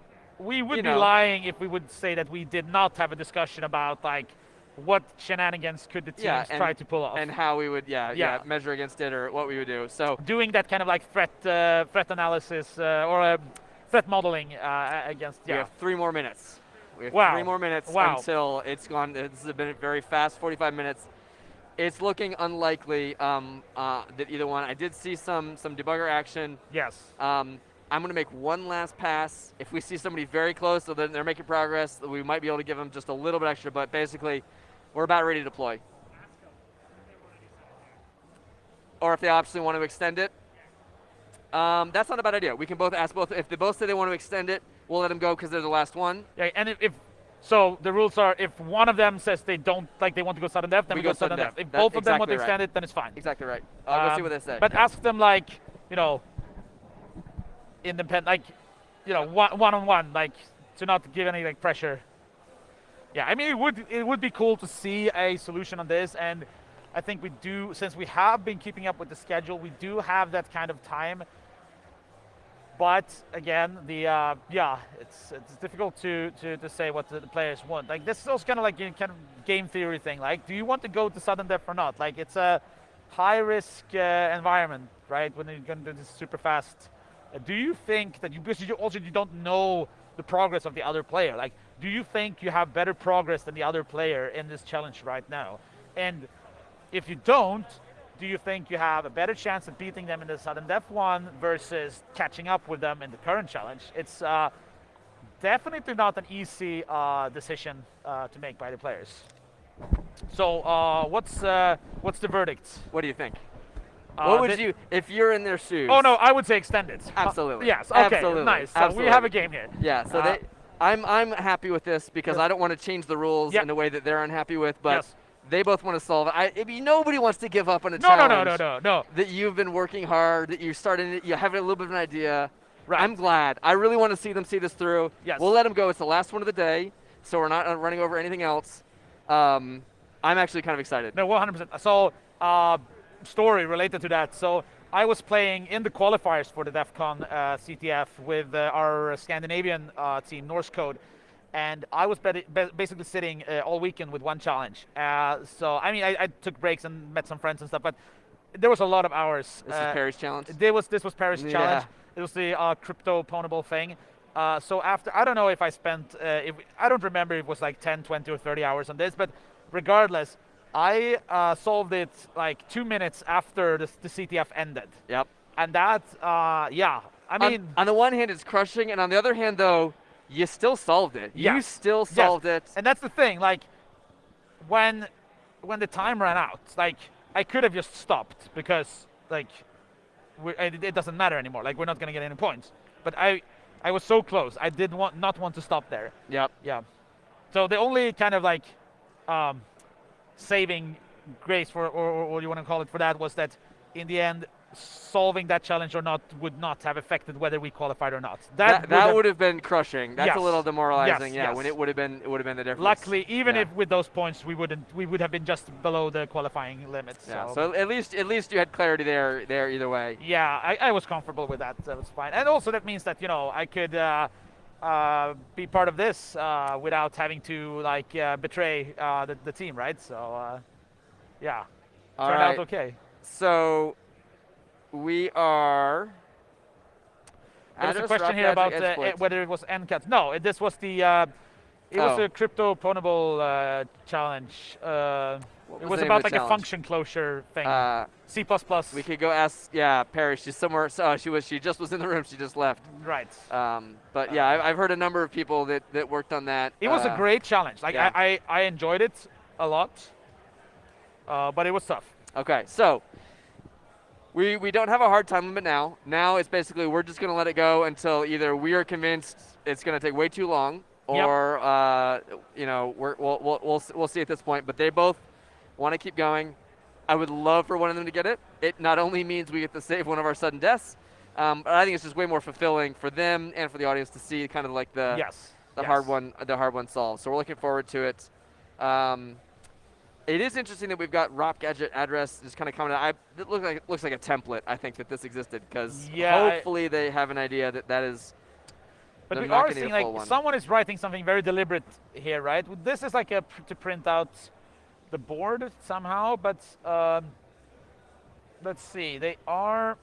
we would you be know. lying if we would say that we did not have a discussion about like what shenanigans could the teams yeah, and, try to pull off. and how we would yeah, yeah, yeah. measure against it or what we would do. So doing that kind of like threat uh, threat analysis uh, or uh, threat modeling uh, against yeah. we have three more minutes. We have wow. three more minutes wow. until it's gone This has been very fast 45 minutes. It's looking unlikely um, uh, that either one I did see some some debugger action. Yes. Um, I'm going to make one last pass. If we see somebody very close, so then they're making progress, we might be able to give them just a little bit extra, but basically, we're about ready to deploy. Or if they obviously want to extend it, um, that's not a bad idea. We can both ask both. If they both say they want to extend it, we'll let them go because they're the last one. Yeah, and if, if, so, the rules are if one of them says they don't like they want to go sudden death, then we, we go, go sudden death. death. If both of exactly them want to extend right. it, then it's fine. Exactly right. I'll um, go see what they say. But ask them like, you know, independent, like, you know, one, one on one, like to not give any like pressure. Yeah, I mean, it would it would be cool to see a solution on this, and I think we do since we have been keeping up with the schedule, we do have that kind of time. But again, the uh, yeah, it's it's difficult to, to, to say what the, players want. Like this is also kind of like kind of game theory thing. Like, do you want to go to sudden death or not? Like, it's a high risk uh, environment, right? When you're going to do this super fast do you think that you, because you also you don't know the progress of the other player, like, do you think you have better progress than the other player in this challenge right now? And if you don't, do you think you have a better chance of beating them in the sudden death one versus catching up with them in the current challenge? It's uh, definitely not an easy uh, decision uh, to make by the players. So uh, what's uh, what's the verdict? What do you think? Uh, what would you, if you're in their shoes? Oh no, I would say extended. Absolutely. Uh, yes. Okay. Absolutely. Nice. So Absolutely. we have a game here. Yeah. So uh, they, I'm I'm happy with this because I don't want to change the rules yep. in a way that they're unhappy with, but. Yes. They both want to solve it. I, I mean, nobody wants to give up on a no, challenge. No, no, no, no, no. That you've been working hard, that you started, you have a little bit of an idea. Right. I'm glad. I really want to see them see this through. Yes. We'll let them go. It's the last one of the day, so we're not running over anything else. Um, I'm actually kind of excited. No, 100%. So, uh, story related to that. So, I was playing in the qualifiers for the DEF CON uh, CTF with uh, our Scandinavian uh, team, Norse Code, and I was basically sitting uh, all weekend with one challenge. Uh, so, I mean, I, I, took breaks and met some friends and stuff, but there was a lot of hours. This is uh, Paris challenge? There was, this was Paris yeah. challenge. It was the crypto pwnable thing. so after, I don't know if I spent, if, I don't remember if it was like 10, 20 or 30 hours on this, but regardless, I uh, solved it like two minutes after the, the CTF ended. Yep. And that, uh, yeah, I mean. On, on, the one hand, it's crushing, and on the other hand, though, you still solved it. Yes. You still solved yes. it. And that's the thing, like, when when the time ran out, like, I could have just stopped because, like, it, it, doesn't matter anymore. Like, we're not going to get any points. but I I was so close. I did want not want to stop there. Yep. Yeah. So the only kind of like um, saving grace for, or, or what you want to call it for that, was that in the end, solving that challenge or not would not have affected whether we qualified or not. That, that, have- would have been crushing. That's Yes. a little demoralizing. Yes, yeah, yes. when it would have been it would have been the difference. Luckily, even Yeah. if with those points we wouldn't, we would have been just below the qualifying limits. Yeah. So, So at least at least you had clarity there there either way. yeah, I, I was comfortable with that. That was fine. And also that means that you know I could uh, uh, be part of this uh, without having to like uh, betray uh, the, the team, right? So uh, yeah, All turned right. out okay. So we are. There's a question here about uh, eh, whether it was NCAT. No, it- this was the. Uh, it was Oh. a crypto pwnable uh, challenge. Uh, What it was was the name of about like a function closure thing. Uh, C++. we could go ask. Yeah, Perry. She's somewhere. So oh, she was. She just was in the room. She just left. right. Um, but yeah, I've, I've heard a number of people that, that worked on that. It was a uh, great challenge. Like yeah. I, I, I enjoyed it a lot, uh, but it was tough. Okay, so we we don't have a hard time limit now. Now it's basically we're just gonna let it go until either we are convinced it's gonna take way too long, Yep. or uh, you know we're, we'll, we'll we'll we'll see at this point. But they both want to keep going. I would love for one of them to get it. It not only means we get to save one of our sudden deaths, um, but I think it's just way more fulfilling for them and for the audience to see kind of like the yes. the yes. hard one the hard one solved. So we're looking forward to it. Um, it is interesting that we've got ROP gadget address just kind of coming out. I, it looks like it looks like a template. I think that this existed because Yeah, I- hopefully they have an idea that that is. But we are gonna need a seeing like one. someone is writing something very deliberate here, right? This is like a pr- to print out the board somehow, but um, let's see. They are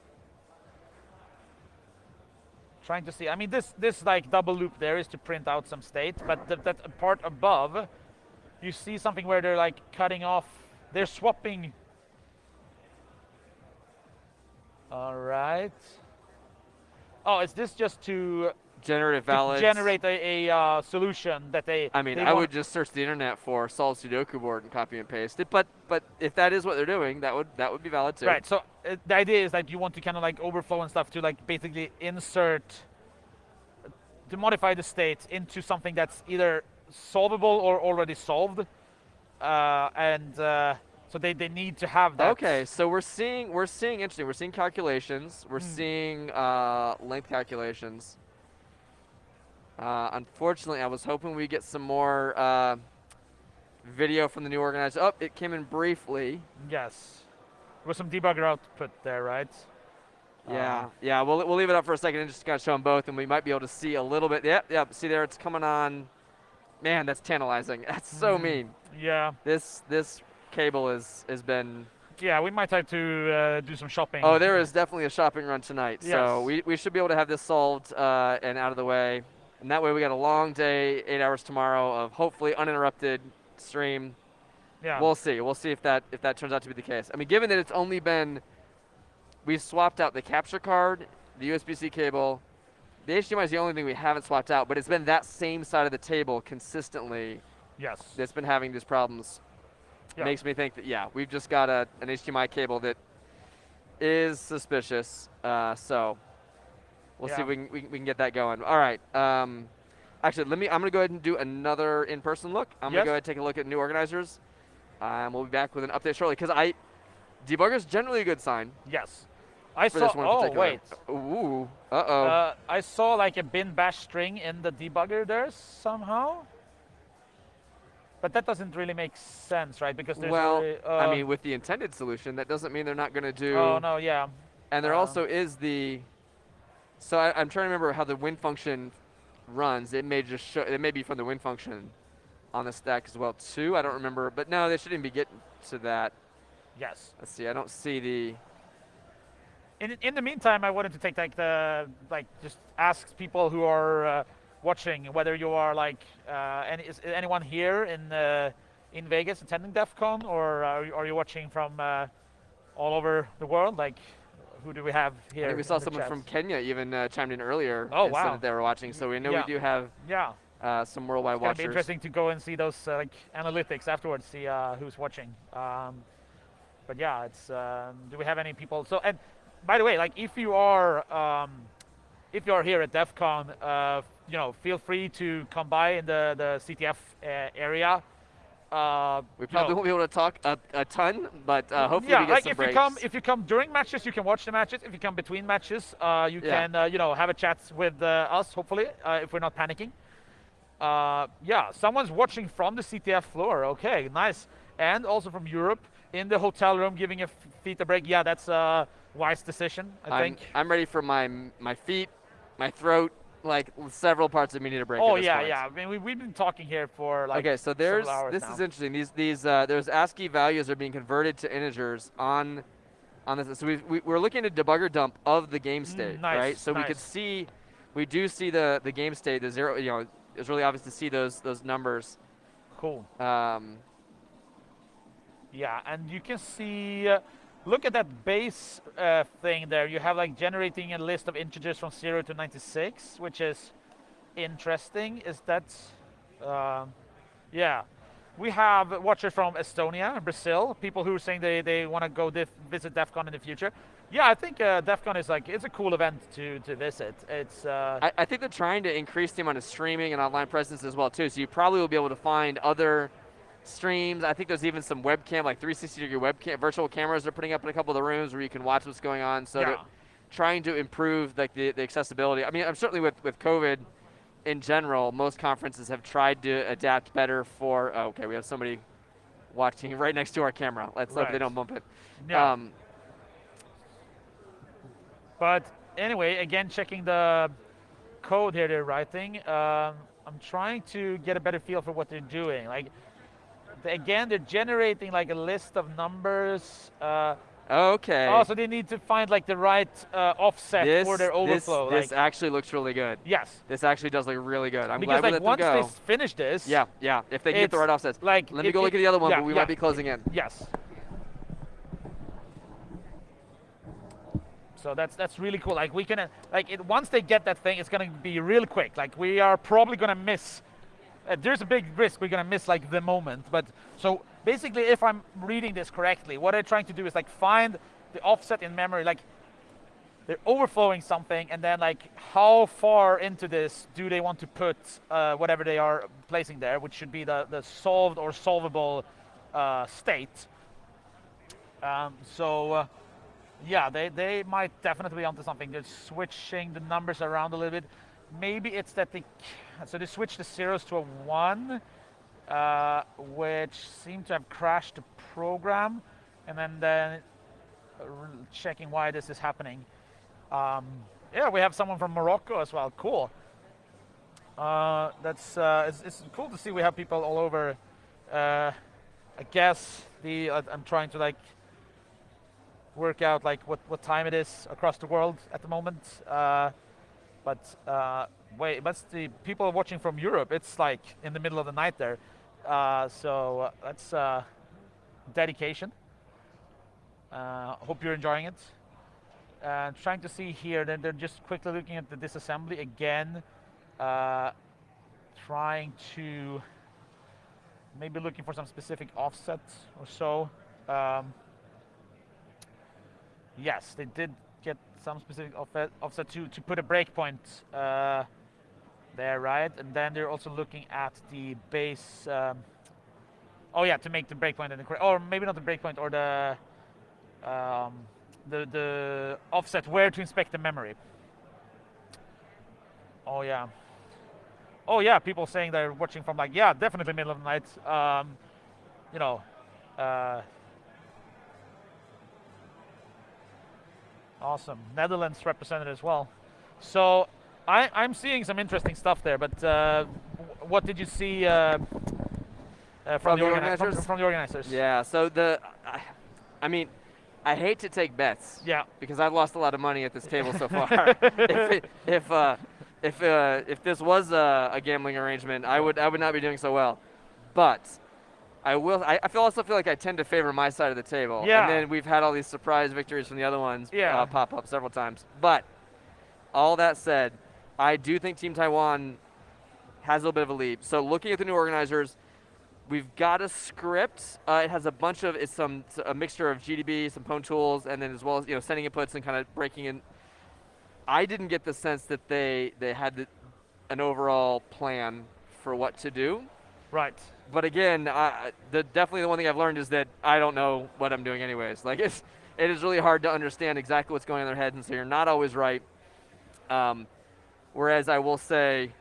trying to see. I mean, this this like double loop there is to print out some state, but th- that part above, you see something where they're like cutting off. They're swapping. All right. Oh, is this just to Generative to valids. generate a, a uh, solution that they. I mean, they I would just search the internet for solve Sudoku board and copy and paste it. But but if that is what they're doing, that would that would be valid too. Right. So uh, the idea is that you want to kind of like overflow and stuff to like basically insert to modify the state into something that's either solvable or already solved, uh, and uh, so they, they need to have that. Okay, so we're seeing we're seeing interesting. We're seeing calculations. We're Hmm. seeing uh, length calculations. Uh, unfortunately, I was hoping we get some more uh, video from the new organizer. Oh, it came in briefly. Yes. There was some debugger output there, right? Yeah, Uh, yeah. We'll we'll leave it up for a second and just kind of show them both, and we might be able to see a little bit. Yep, yep. See there, it's coming on. Man, that's tantalizing. [LAUGHS] That's so Mhm. mean. yeah. This this cable is has been. Yeah. We might have to uh, do some shopping. Oh, there is definitely a shopping run tonight. So we, we should be able to have this solved uh, and out of the way. And that way we got a long day, eight hours tomorrow of hopefully uninterrupted stream. Yeah. We'll see. We'll see if that if that turns out to be the case. I mean, given that it's only been we've swapped out the capture card, the USB-C cable, the HDMI is the only thing we haven't swapped out, but it's been that same side of the table consistently yes. that's been having these problems. Yeah. Makes me think that yeah, we've just got a, an HDMI cable that is suspicious. Uh, so we'll see if we can, we, can- we can get that going. All right. Um, actually, let me. I'm gonna go ahead and do another in-person look. I'm Yes. gonna go ahead and take a look at new organizers. Um, we'll be back with an update shortly because I debugger's generally a good sign Yes. I saw. this one in oh wait. Ooh. Uh oh. Uh, I saw like a bin bash string in the debugger there somehow. But that doesn't really make sense, right? Because there's well, I uh, mean, with the intended solution, that doesn't mean they're not gonna do. oh no, yeah, And there Uh, also is the. So I, I'm trying to remember how the win function runs. It may just show. It may be from the win function on the stack as well too. I don't remember, but no, they shouldn't be getting to that. yes. Let's see. I don't see the. In in the meantime, I wanted to take like the like just ask people who are uh, watching whether you are like uh, any is anyone here in uh, in Vegas attending DEF CON or are you, are you watching from uh, all over the world? Like, who do we have here? We saw someone from Kenya even uh, chimed in earlier. Oh, said wow. that they were watching. So we know Yeah. we do have Yeah. uh, some worldwide It's watchers. interesting to go and see those uh, like analytics afterwards, see uh, who's watching. Um, but yeah, it's. Um, do we have any people? So and by the way, like if you are um, if you're here at DEF CON, uh, you know, feel free to come by in the, the CTF uh, area. Uh, We you probably know, won't be able to talk a, a ton, but uh, hopefully yeah, we get like some if breaks. you come if you come during matches, you can watch the matches. If you come between matches, uh, you Yeah. can uh, you know have a chat with uh, us. Hopefully, uh, if we're not panicking. Uh, yeah, someone's watching from the CTF floor. Okay, nice, and also from Europe in the hotel room, giving your feet a break. Yeah, that's a wise decision, I I'm, think. I'm ready for my my feet, my throat, like several parts of me need a break. Oh yeah, point. yeah. I mean, we, we've been talking here for like okay, so there's hours this now. is interesting. These these uh, there's ASCII values are being converted to integers on on this. So we've, we, we're looking at debugger dump of the game state, Mm, nice, right? So we could see, we do see the the game state, the zero. You know, it's really obvious to see those those numbers. cool. Um, Yeah, and you can see, uh, look at that base uh, thing there. You have like generating a list of integers from 0 to 96, which is interesting. Is that, um, yeah. We have watchers from Estonia, Brazil, people who are saying they, they want to go def- visit DEF CON in the future. Yeah, I think uh, DEF CON is like, it's a cool event to, to visit. It's, uh, I, I think they're trying to increase the amount of streaming and online presence as well too. So you probably will be able to find other streams. I think there's even some webcam, like 360 degree webcam, virtual cameras they're putting up in a couple of the rooms where you can watch what's going on. So they're Yeah. trying to improve like the, the accessibility. I mean, I'm certainly with with COVID in general, most conferences have tried to adapt better for. Oh, okay, we have somebody watching [LAUGHS] right next to our camera. Let's hope they don't bump it. yeah. Um, But anyway, again, checking the code here they're writing, um, I'm trying to get a better feel for what they're doing. Like, again, they're generating like a list of numbers. Uh, okay. Oh, so they need to find like the right uh, offset this, for their overflow. this like, actually looks really good. yes, This actually does look really good. I'm because glad we like let once them they go. s- finish this, Yeah, yeah. If they get the right offsets. like Let me it- go look it- at the other one, yeah, but we yeah. might be closing in. Yes. So that's that's really cool. Like we can like it once they get that thing, it's gonna be real quick. Like we are probably gonna miss. Uh, there's a big risk we're gonna miss like the moment. But so basically, if I'm reading this correctly, what they're trying to do is like find the offset in memory. Like they're overflowing something, and then like how far into this do they want to put uh, whatever they are placing there, which should be the the solved or solvable uh, state. Um, so. Uh, yeah, they, they might definitely be onto something. They're switching the numbers around a little bit. Maybe it's that they so they switched the zeros to a one, uh, which seemed to have crashed the program, and then then uh, checking why this is happening. Um, yeah, we have someone from Morocco as well. Cool. Uh, that's uh, it's, it's cool to see we have people all over. Uh, I guess the uh, I'm trying to like work out like what, what time it is across the world at the moment. But uh, wait, but the people watching from Europe, it's like in the middle of the night there. Uh, so uh, that's uh, dedication. Uh, hope you're enjoying it. Trying to see here, then they're just quickly looking at the disassembly again. Uh, trying to maybe looking for some specific offset or so. Um, Yes, they did some specific offset, to, to put a breakpoint uh, there, right? And then they're also looking at the base. Um, oh yeah, to make the breakpoint and the or maybe not the breakpoint, or the um, the the offset where to inspect the memory. Oh yeah. Oh yeah, people saying they're watching from like yeah, definitely middle of the night. Um, you know. Uh, Awesome. Netherlands represented as well. So I, I'm seeing some interesting stuff there, but uh, what did you see uh, uh, from, From the the organizers? From, from the organizers? Yeah. So the, I, I mean, I hate to take bets Yeah. because I've lost a lot of money at this table so far. [LAUGHS] if it, if uh, if uh, if this was a, a gambling arrangement, I would I would not be doing so well. But I will. I, I feel also feel like I tend to favor my side of the table. Yeah. And then we've had all these surprise victories from the other ones Yeah. uh, pop up several times. But all that said, I do think Team Taiwan has a little bit of a lead. So looking at the new organizers, we've got a script. Uh, it has a bunch of it's some a mixture of GDB, some Pwn tools, and then as well as you know sending inputs and kind of breaking in I didn't get the sense that they they had the, an overall plan for what to do. Right. But again, I, the definitely the one thing I've learned is that I don't know what I'm doing anyways. [LAUGHS] Like it's it is really hard to understand exactly what's going on in their heads, and so you're not always right. Um, whereas I will say,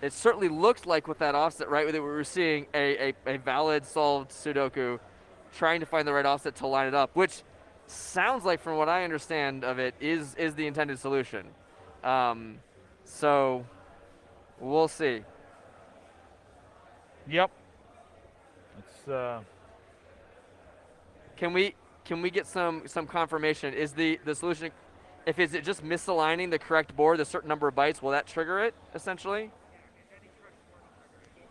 it certainly looks like with that offset, right, that we were seeing a, a, a valid solved Sudoku, trying to find the right offset to line it up, which sounds like, from what I understand of it, is is the intended solution. Um, so we'll see. Yep. It's uh, Can we can we get some some confirmation? Is the the solution, if is it just misaligning the correct board, a certain number of bytes, will that trigger it essentially?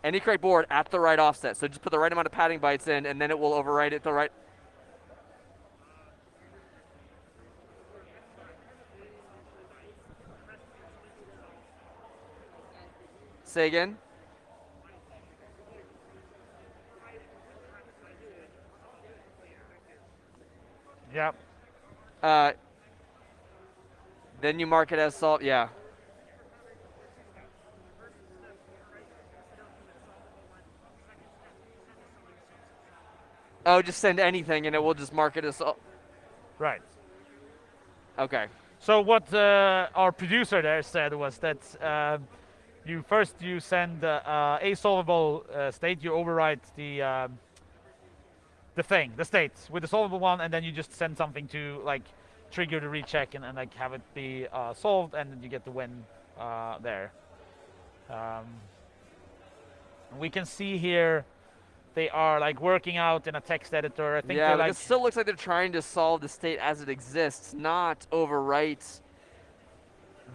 Any correct board at the right offset. So just put the right amount of padding bytes in, and then it will overwrite it the right. Say again. yep. Uh, then you mark it as salt. Yeah. Oh, just send anything and it will just mark it as salt. Right. Okay. So what uh, our producer there said was that um, you first you send uh, uh, a solvable uh, state, you overwrite the um, the thing, the state with the solvable one, and then you just send something to like trigger the recheck and, and like have it be uh, solved, and then you get the win uh, there. Um, we can see here they are like working out in a text editor. I think yeah, like it still looks like they're trying to solve the state as it exists, not overwrite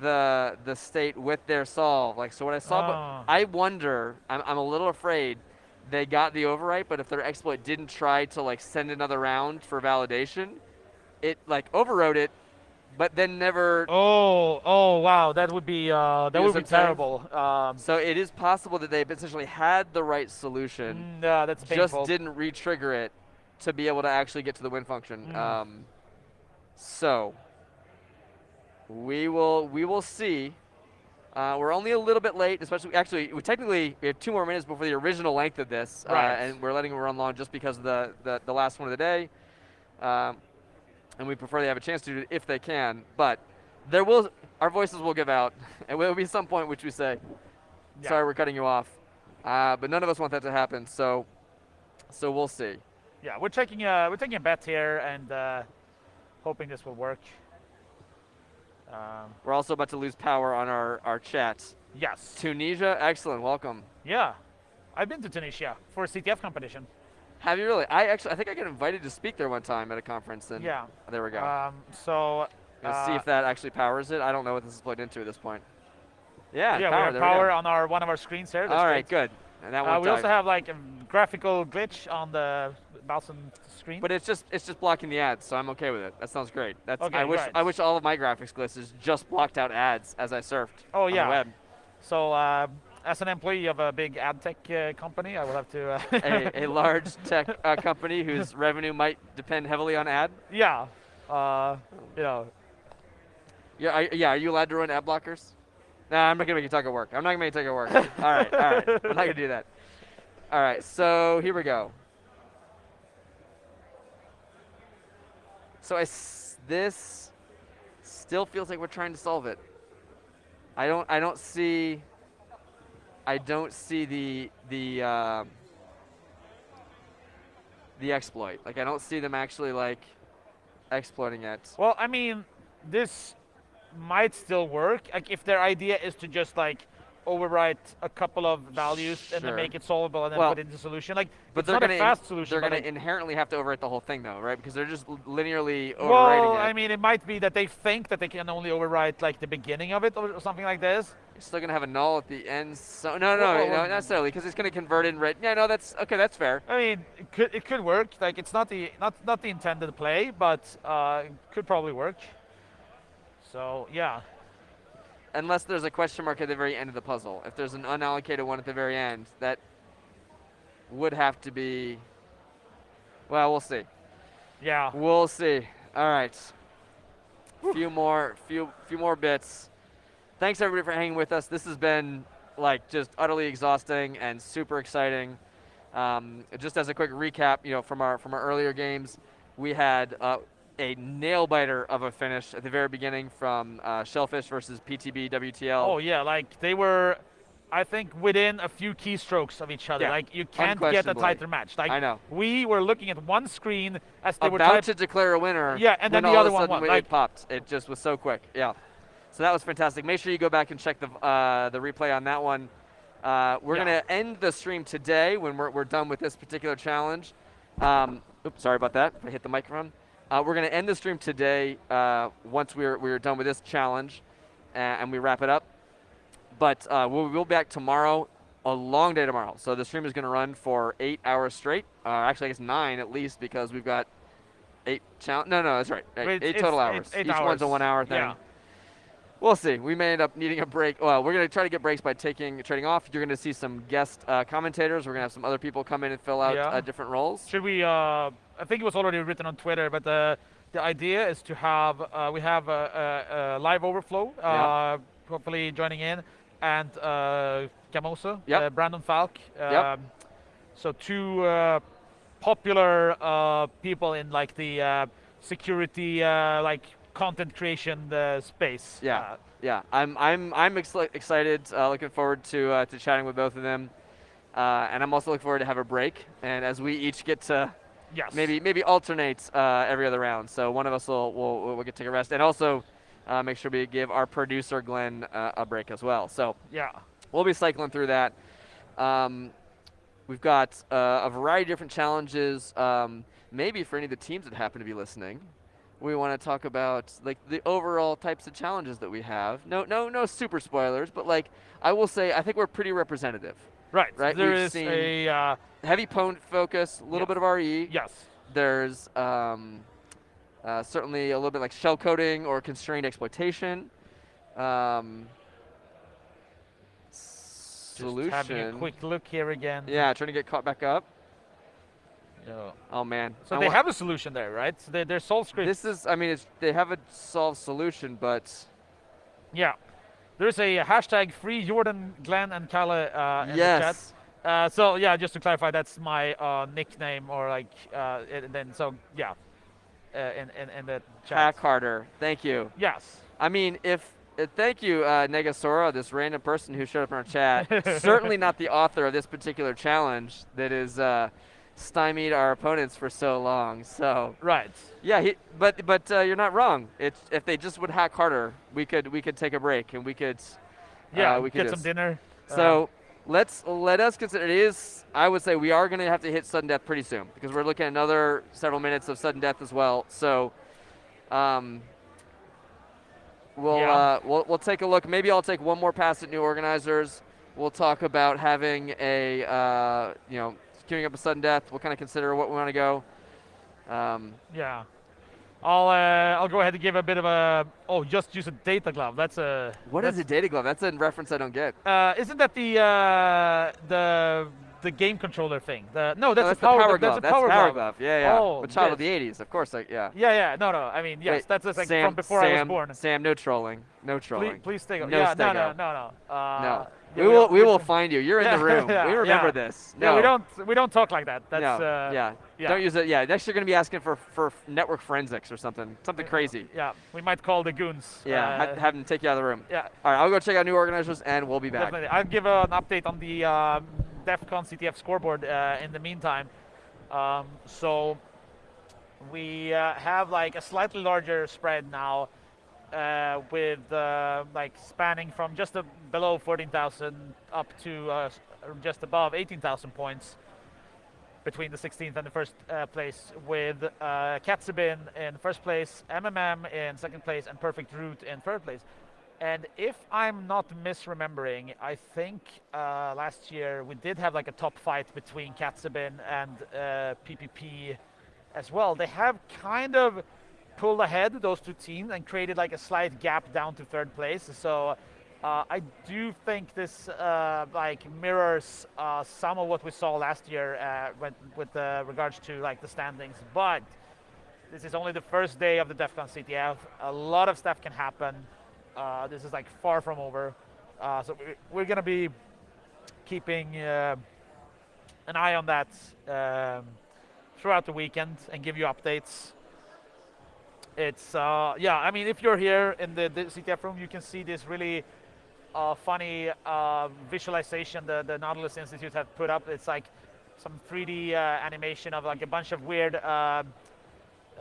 the the state with their solve. Like so, what I saw, but I wonder. I'm, I'm a little afraid they got the overwrite, but if their exploit didn't try to like send another round for validation, it like overwrote it, but then never. Oh, oh, wow! That would be uh, that would be what I'm saying? terrible. Um, So it is possible that they essentially had the right solution. mm, uh, that's just didn't re-trigger it to be able to actually get to the win function. Mm. Um, so we will we will see. Uh, we're only a little bit late, especially actually we technically we have two more minutes before the original length of this, uh, and we're letting it run long just because of the the, the last one of the day. Um, and we prefer they have a chance to do it if they can, but there will our voices will give out, [LAUGHS] and there will be some point which we say, Yeah. "Sorry, we're cutting you off," uh, but none of us want that to happen. So, so we'll see. Yeah, we're taking a we're taking a bet here and uh, hoping this will work. Um, We're also about to lose power on our, our chat. yes. Tunisia, excellent, welcome. Yeah, I've been to Tunisia for a CTF competition. Have you really? I actually, I think I got invited to speak there one time at a conference, and Yeah. there we go. Um, so Let's see uh, if that actually powers it. I don't know what this is plugged into at this point. Yeah, yeah, power, we have power we on our one of our screens here. That's All right, great. good. And that Uh, we also have like a graphical glitch on the Balsn screen. But it's just it's just blocking the ads, so I'm okay with it. That sounds great. That's okay, I wish right. I wish all of my graphics glitches just blocked out ads as I surfed Oh, yeah. the web. so uh, as an employee of a big ad tech uh, company, I will have to. Uh, a, a [LAUGHS] large tech uh, company whose [LAUGHS] revenue might depend heavily on ad. yeah. Uh, you know, Yeah, are, yeah. Are you allowed to run ad blockers? Nah, I'm not gonna make you talk at work. I'm not gonna make you talk at work. [LAUGHS] all right, all right. I'm not gonna do that. All right. So here we go. So I this still feels like we're trying to solve it. I don't. I don't see. I don't see the the um the exploit. Like I don't see them actually like exploiting it. Well, I mean, this might still work. Like if their idea is to just like overwrite a couple of values and then make it solvable and then Well, put it into solution. Like But it's they're not gonna a fast solution. They're going like, to inherently have to overwrite the whole thing, though, right? Because they're just linearly overwriting well, it. I mean, it might be that they think that they can only overwrite like the beginning of it or something like this. You're still going to have a null at the end. So no, no, Well, no, not necessarily, because it's going to convert in red. Yeah, no, that's okay. That's fair. I mean, it could it could work. Like it's not the not not the intended play, but uh, it could probably work. So yeah, Unless there's a question mark at the very end of the puzzle. If there's an unallocated one at the very end, that would have to be. Well, we'll see. yeah. We'll see. All right. Few more, few, few more bits. Thanks everybody for hanging with us. This has been like just utterly exhausting and super exciting. Um, just as a quick recap, you know, from our from our earlier games, we had uh, a nail biter of a finish at the very beginning from uh, Shellphish versus PTB WTL. Oh yeah, like they were, I think within a few keystrokes of each other. Yeah, Like you can't get a tighter match. Like I know. we were looking at one screen as they were about to declare a winner. Yeah, and then the other one won, It popped. It just was so quick. Yeah. So that was fantastic. Make sure you go back and check the uh, the replay on that one. Uh, we're Yeah. gonna end the stream today when we're, we're done with this particular challenge. Um, oops, sorry about that. I hit the microphone. Uh, we're gonna end the stream today uh, once we're we're done with this challenge, uh, and we wrap it up. But uh, we'll, we'll be back tomorrow. A long day tomorrow. So the stream is going to run for eight hours straight. Uh, actually, I guess nine at least because we've got eight challenge. No, no, that's right. Eight, It's- eight total hours. eight Each one's a one-hour thing. Yeah. We'll see. We may end up needing a break. Well, we're going to try to get breaks by taking trading off. You're going to see some guest uh, commentators. We're going to have some other people come in and fill out Yeah. uh, different roles. Should we? Uh, I think it was already written on Twitter, but the the idea is to have uh, we have a, a, a LiveOverflow. Uh, Hopefully joining in, and uh, Gamozo, Yep. uh, Brandon Falk. Um, Yep. So two uh, popular uh, people in like the uh, security, uh, like content creation uh, space. Yeah. Uh, Yeah, I'm I'm I'm ex- excited. Uh, looking forward to uh, to chatting with both of them, uh, and I'm also looking forward to have a break. And as we each get to yes. maybe maybe alternate uh, every other round. So one of us will will, will get to take a rest, and also uh, make sure we give our producer Glenn uh, a break as well. So Yeah. we'll be cycling through that. Um, we've got uh, a variety of different challenges. Um, maybe for any of the teams that happen to be listening, we want to talk about like the overall types of challenges that we have. No, no, no super spoilers, but like I will say, I think we're pretty representative. Right. Right, There we've is a uh, Heavy opponent focus, a little Yeah. bit of RE. yes. There's um, uh, certainly a little bit like shell coding or constrained exploitation. Um, Just solution. having a quick look here again. Yeah, trying to get caught back up. Oh man. So I they have a solution there, right? So they, their soul script. This is. I mean, it's, they have a solved solution, but yeah. There's a hashtag free Jordan, Glenn, and Kalle uh, in the chat. yes. Uh, so yeah, just to clarify, that's my uh, nickname or like, uh, and then so yeah, uh, in, in in the chat. Hack harder. Thank you. Yes. I mean, if uh, thank you, uh, Negasora, this random person who showed up in our chat. [LAUGHS] certainly not the author of this particular challenge that is uh, stymied our opponents for so long. So Right. yeah, he, but but uh, you're not wrong. It's if they just would hack harder, we could we could take a break and we could. Yeah. uh, we could get some dinner. Uh, So let's let us consider it is. I would say we are going to have to hit sudden death pretty soon because we're looking at another several minutes of sudden death as well. So, um, we'll Yeah. uh, we'll we'll take a look. Maybe I'll take one more pass at new organizers. We'll talk about having a uh, you know queuing up a sudden death. We'll kind of consider what we want to go. Um, yeah. I'll uh, I'll go ahead and give a bit of a oh just use a data glove. That's a what is a data glove? That's a reference I don't get. Uh, isn't that the uh, the the game controller thing? The no, that's, Oh, a the power, power glove. That's a That's power, power glove. glove. Yeah, yeah. Oh, a child of the '80s, of course. Like, yeah. Yeah, yeah. No, no. I mean, yes, Wait, that's just like Sam, from before Sam, I was born. Sam, no trolling. No trolling. please stay. No yeah, no, no, no, no. Uh, no. Yeah, we will we will [LAUGHS] find you. You're in the room. yeah, we remember yeah. this. Yeah, No. we don't we don't talk like that. That's no. uh, yeah. yeah. Don't use it. Yeah. Next you're gonna be asking for for network forensics or something. Something crazy. Yeah, we might call the goons. Yeah. uh, have them take you out of the room. yeah. All right. I'll go check out new organizers and we'll be back. Definitely. I'll give uh, an update on the um, DEF CON CTF scoreboard uh, in the meantime. Um, so we uh, have like a slightly larger spread now uh, with uh, like spanning from just a, below 14,000 up to uh, just above 18,000 points between the 16th and the first uh, place with uh, Katzebin in first place, MMM in second place, and Perfect Root in third place. And if I'm not misremembering, I think uh, last year we did have like a top fight between Katzebin and uh, PPP as well. They have kind of pulled ahead those two teams and created like a slight gap down to third place. So uh, I do think this uh, like mirrors uh, some of what we saw last year uh, with, with uh, regards to like the standings, but This is only the first day of the DEF CON CTF. A lot of stuff can happen. Uh, this is like far from over. So we- we're going to be keeping an eye on that um, throughout the weekend and give you updates. It's uh, yeah. I mean, if you're here in the, the CTF room, you can see this really uh, funny uh, visualization the the Nautilus Institute have put up. It's like some 3D uh, animation of like a bunch of weird. Uh,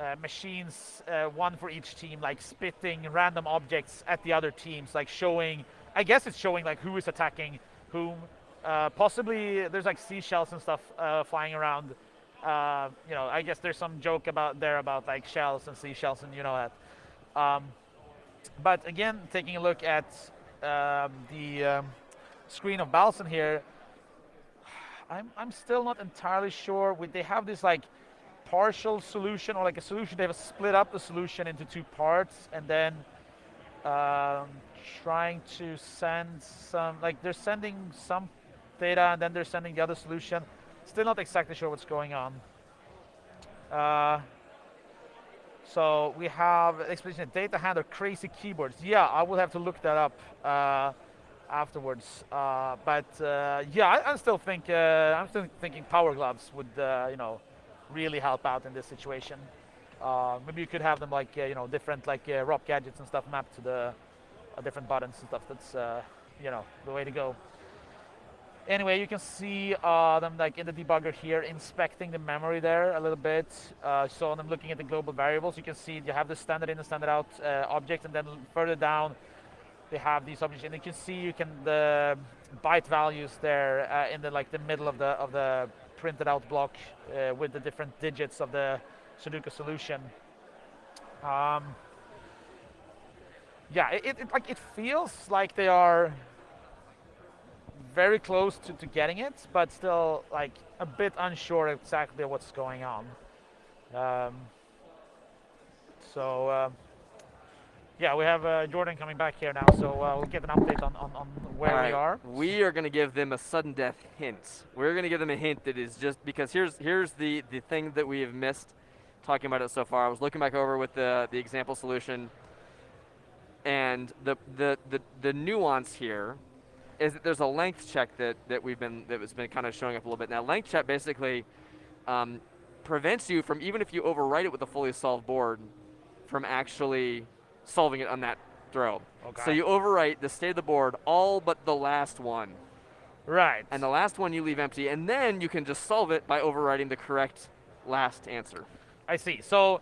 uh, machines, one for each team, like spitting random objects at the other teams, like showing. I guess it's showing like who is attacking whom. Possibly there's like seashells and stuff flying around. Uh, you know, I guess there's some joke about there about like shells and seashells, and you know that. Um, but again, taking a look at the um, screen of Balsn here, I'm I'm still not entirely sure. With they have this like partial solution or like a solution they have split up the solution into two parts and then um, trying to send some like they're sending some data and then they're sending the other solution still not exactly sure what's going on uh, so we have explanation data handler crazy keyboards yeah I will have to look that up uh, afterwards uh, but uh, yeah I, I still think uh, I'm still thinking power gloves would uh, you know really help out in this situation. Uh, maybe you could have them like you know different like uh, gadgets and stuff mapped to the different buttons and stuff. That's you know the way to go. Anyway, you can see uh, them like in the debugger here, inspecting the memory there a little bit. Uh, so them looking at the global variables. You can see you have the standard in and standard out uh, object, and then further down they have these objects, and you can see you can the byte values there uh, in the like the middle of the of the printed out block uh, with the different digits of the Sudoku solution. Um, yeah, it, it, like it feels like they are very close to, to getting it, but still like a bit unsure exactly what's going on. Um, so uh, yeah, we have uh, Jordan coming back here now, so uh, we'll get an update on, on, on where All we are. We are going to give them a sudden death hint. We're going to give them a hint that is just because here's here's the the thing that we have missed talking about it so far. I was looking back over with the the example solution, and the the the, the nuance here is that there's a length check that that we've been that has been kind of showing up a little bit. Now, length check basically um, prevents you from even if you overwrite it with a fully solved board from actually solving it on that throw. Okay. So you overwrite the state of the board all but the last one. Right. And the last one you leave empty, and then you can just solve it by overwriting the correct last answer. I see. So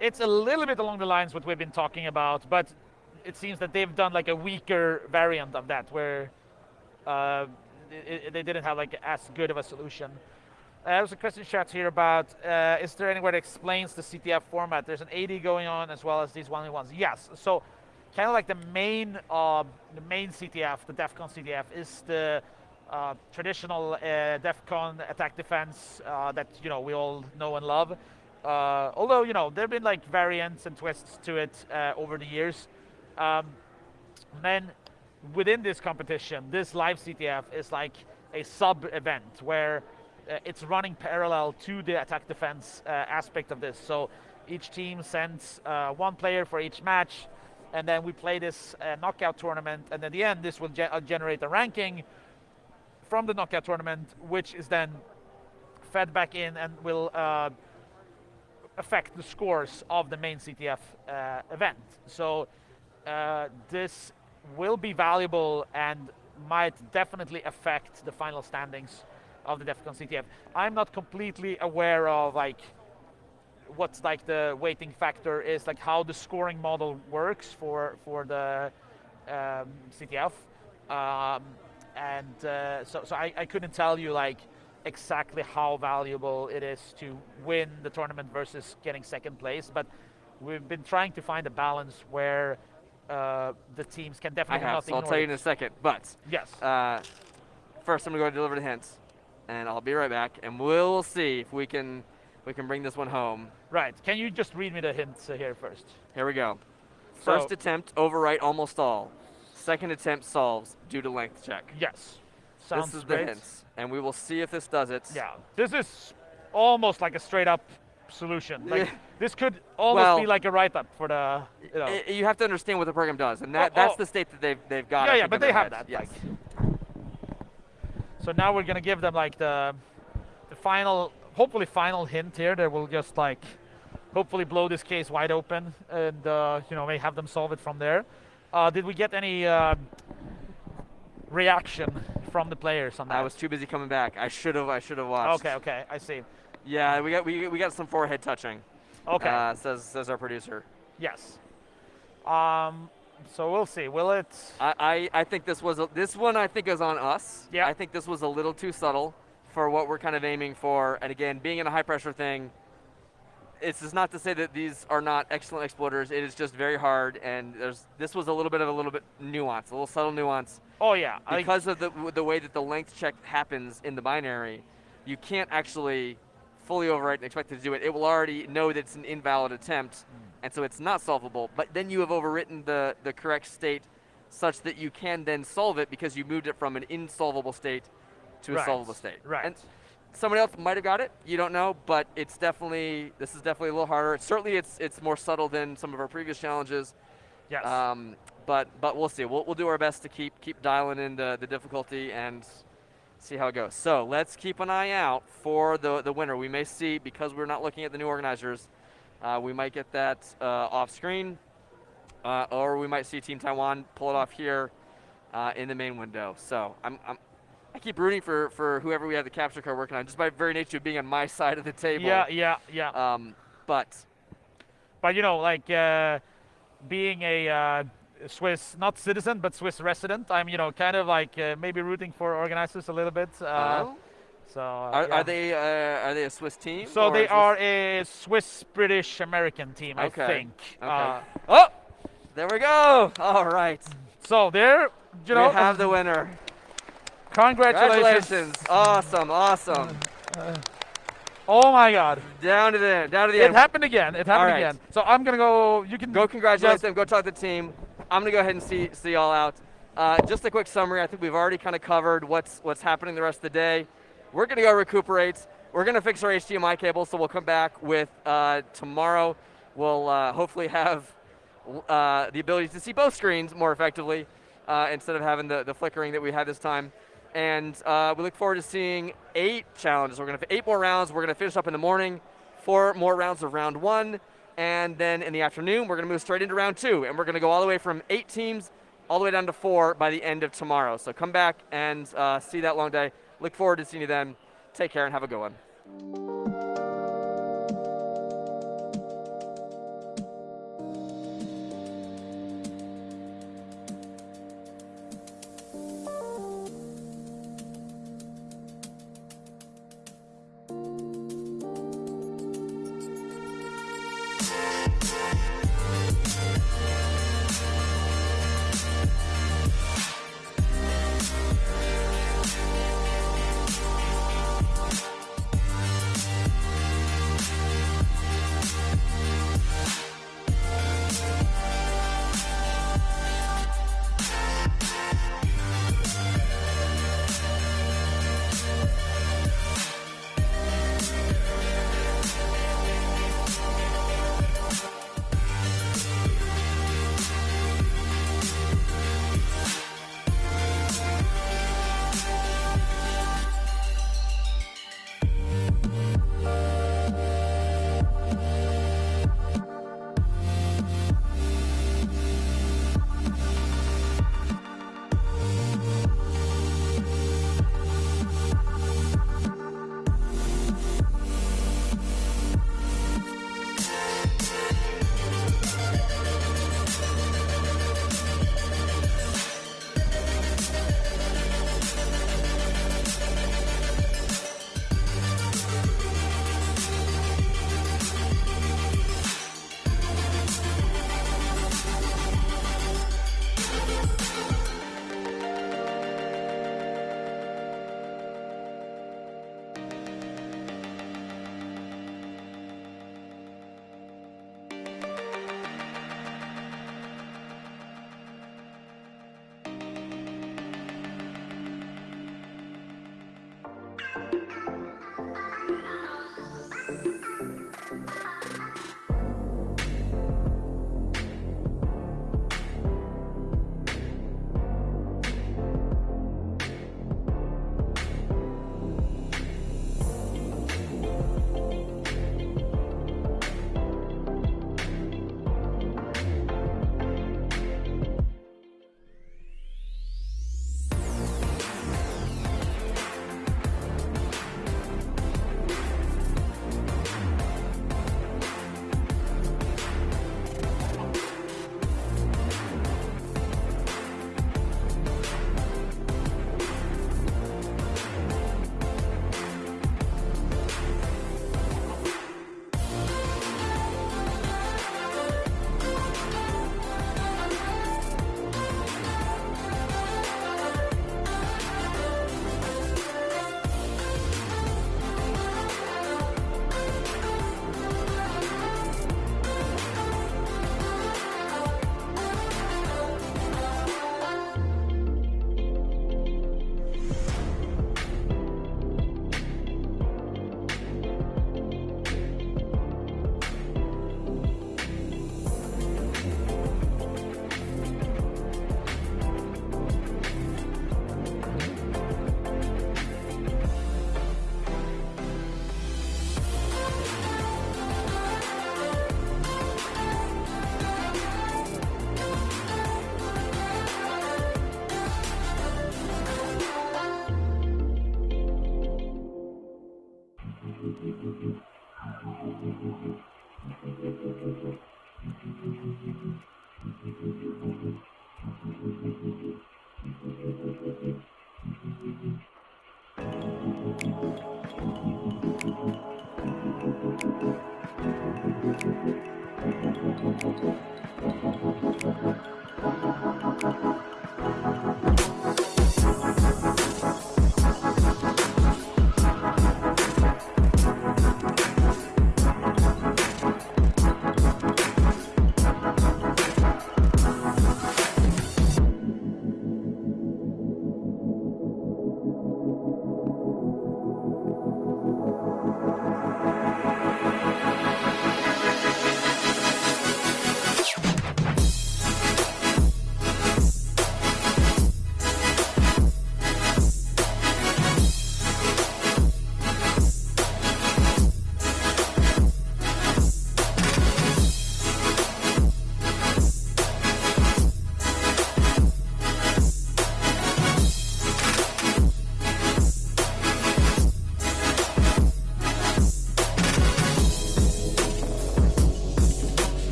it's a little bit along the lines what we've been talking about, but it seems that they've done like a weaker variant of that, where uh, i i- they didn't have like as good of a solution. Uh, there's a question chat here about uh, is there anywhere that explains the CTF format? There's an 80 going on as well as these one ones. Yes. So kind of like the main uh, the main CTF, the DEFCON CTF, is the uh, traditional uh, DEFCON attack defense uh, that you know we all know and love. Uh, although you know there've been like variants and twists to it uh, over the years. Um, then within this competition, this live CTF is like a sub event where uh, it's running parallel to the attack defense uh, aspect of this. So each team sends uh, one player for each match, and then we play this uh, knockout tournament. And at the end, this will ge- uh, generate a ranking from the knockout tournament, which is then fed back in and will uh, affect the scores of the main CTF event. So this will be valuable and might definitely affect the final standings of the DEFCON CTF. I'm not completely aware of like what's like the weighting factor is, like how the scoring model works for for the um, CTF, um, and uh, so so I, I couldn't tell you like exactly how valuable it is to win the tournament versus getting second place, but we've been trying to find a balance where uh, the teams can definitely I have, not so I'll tell you in a second. But Yes. uh, first, I'm to go deliver the hints, and I'll be right back, and we'll see if we can we can bring this one home. right. Can you just read me the hints here first? Here we go. First So- attempt, overwrite almost all. Second attempt solves due to length check. Yes. Sounds this is great. the hints, and we will see if this does it. Yeah. This is almost like a straight up solution. Like this could almost Well- be like a write-up for the. You know. You have to understand what the program does, and that, Oh, that's oh. the state that they've they've got. yeah, yeah, but they have heads. that. Yes. Like. So now we're gonna give them like the, the final, hopefully final hint here that will just like, hopefully blow this case wide open and uh, you know may have them solve it from there. Uh, did we get any uh, reaction from the players on that? I was too busy coming back. I should have. I should have watched. Okay, okay, I see. Yeah, we got we, we got some forehead touching. Okay. Uh, says says our producer. Yes. Um, so we'll see. Will it? I, I, I think this was a, this one I think is on us. Yeah. I think this was a little too subtle for what we're kind of aiming for. And again, being in a high pressure thing, it's just not to say that these are not excellent exploiters. It is just very hard, and there's this was a little bit of a little bit nuance, a little subtle nuance Oh yeah. I- because of the the way that the length check happens in the binary. You can't actually fully overwrite and expect it to do it. It will already know that it's an invalid attempt, Hmm. and so it's not solvable. But then you have overwritten the the correct state such that you can then solve it because you moved it from an insolvable state to a Right, solvable state. right. And somebody else might have got it. You don't know, but it's definitely this is definitely a little harder. Certainly, it's it's more subtle than some of our previous challenges. yes. Um, but but we'll see. We'll, we'll do our best to keep keep dialing in the, the difficulty and see how it goes. So let's keep an eye out for the the winner. We may see because we're not looking at the new organizers. Uh, we might get that uh, off screen, uh, or we might see Team Taiwan pull it off here uh, in the main window. So I'm, I'm I keep rooting for for whoever we have the capture card working on, just by very nature of being on my [LAUGHS] side of the table. yeah, yeah, yeah. Um, but But you know, like uh, being a uh, Swiss, not citizen, but Swiss resident, I'm you know kind of like uh, maybe rooting for organizers a little bit. Uh, oh, So uh, are, yeah. are they uh, are they a Swiss team? So they are a Swiss British American team, Okay, I think. okay. Uh, Oh, there we go. All right. so there, you know, we have the winner. congratulations. Congratulations. Awesome, awesome. Oh my God, Down to the end. Down to the it end. happened again. It happened right. again. So I'm gonna go. You can Go congratulate them. Go talk to the team. I'm gonna go ahead and see see y'all out. Uh, just a quick summary. I think we've already kind of covered what's what's happening the rest of the day. We're gonna go recuperate. We're gonna fix our HDMI cable, so we'll come back with uh, tomorrow. We'll uh, hopefully have uh, the ability to see both screens more effectively uh, instead of having the, the flickering that we had this time. And uh, we look forward to seeing eight challenges. We're going to have eight more rounds. We're going to finish up in the morning, four more rounds of round one. And then in the afternoon, we're going to move straight into round two. And we're going to go all the way from eight teams all the way down to four by the end of tomorrow. So come back and uh, see that long day. Look forward to seeing you then. Take care and have a good one.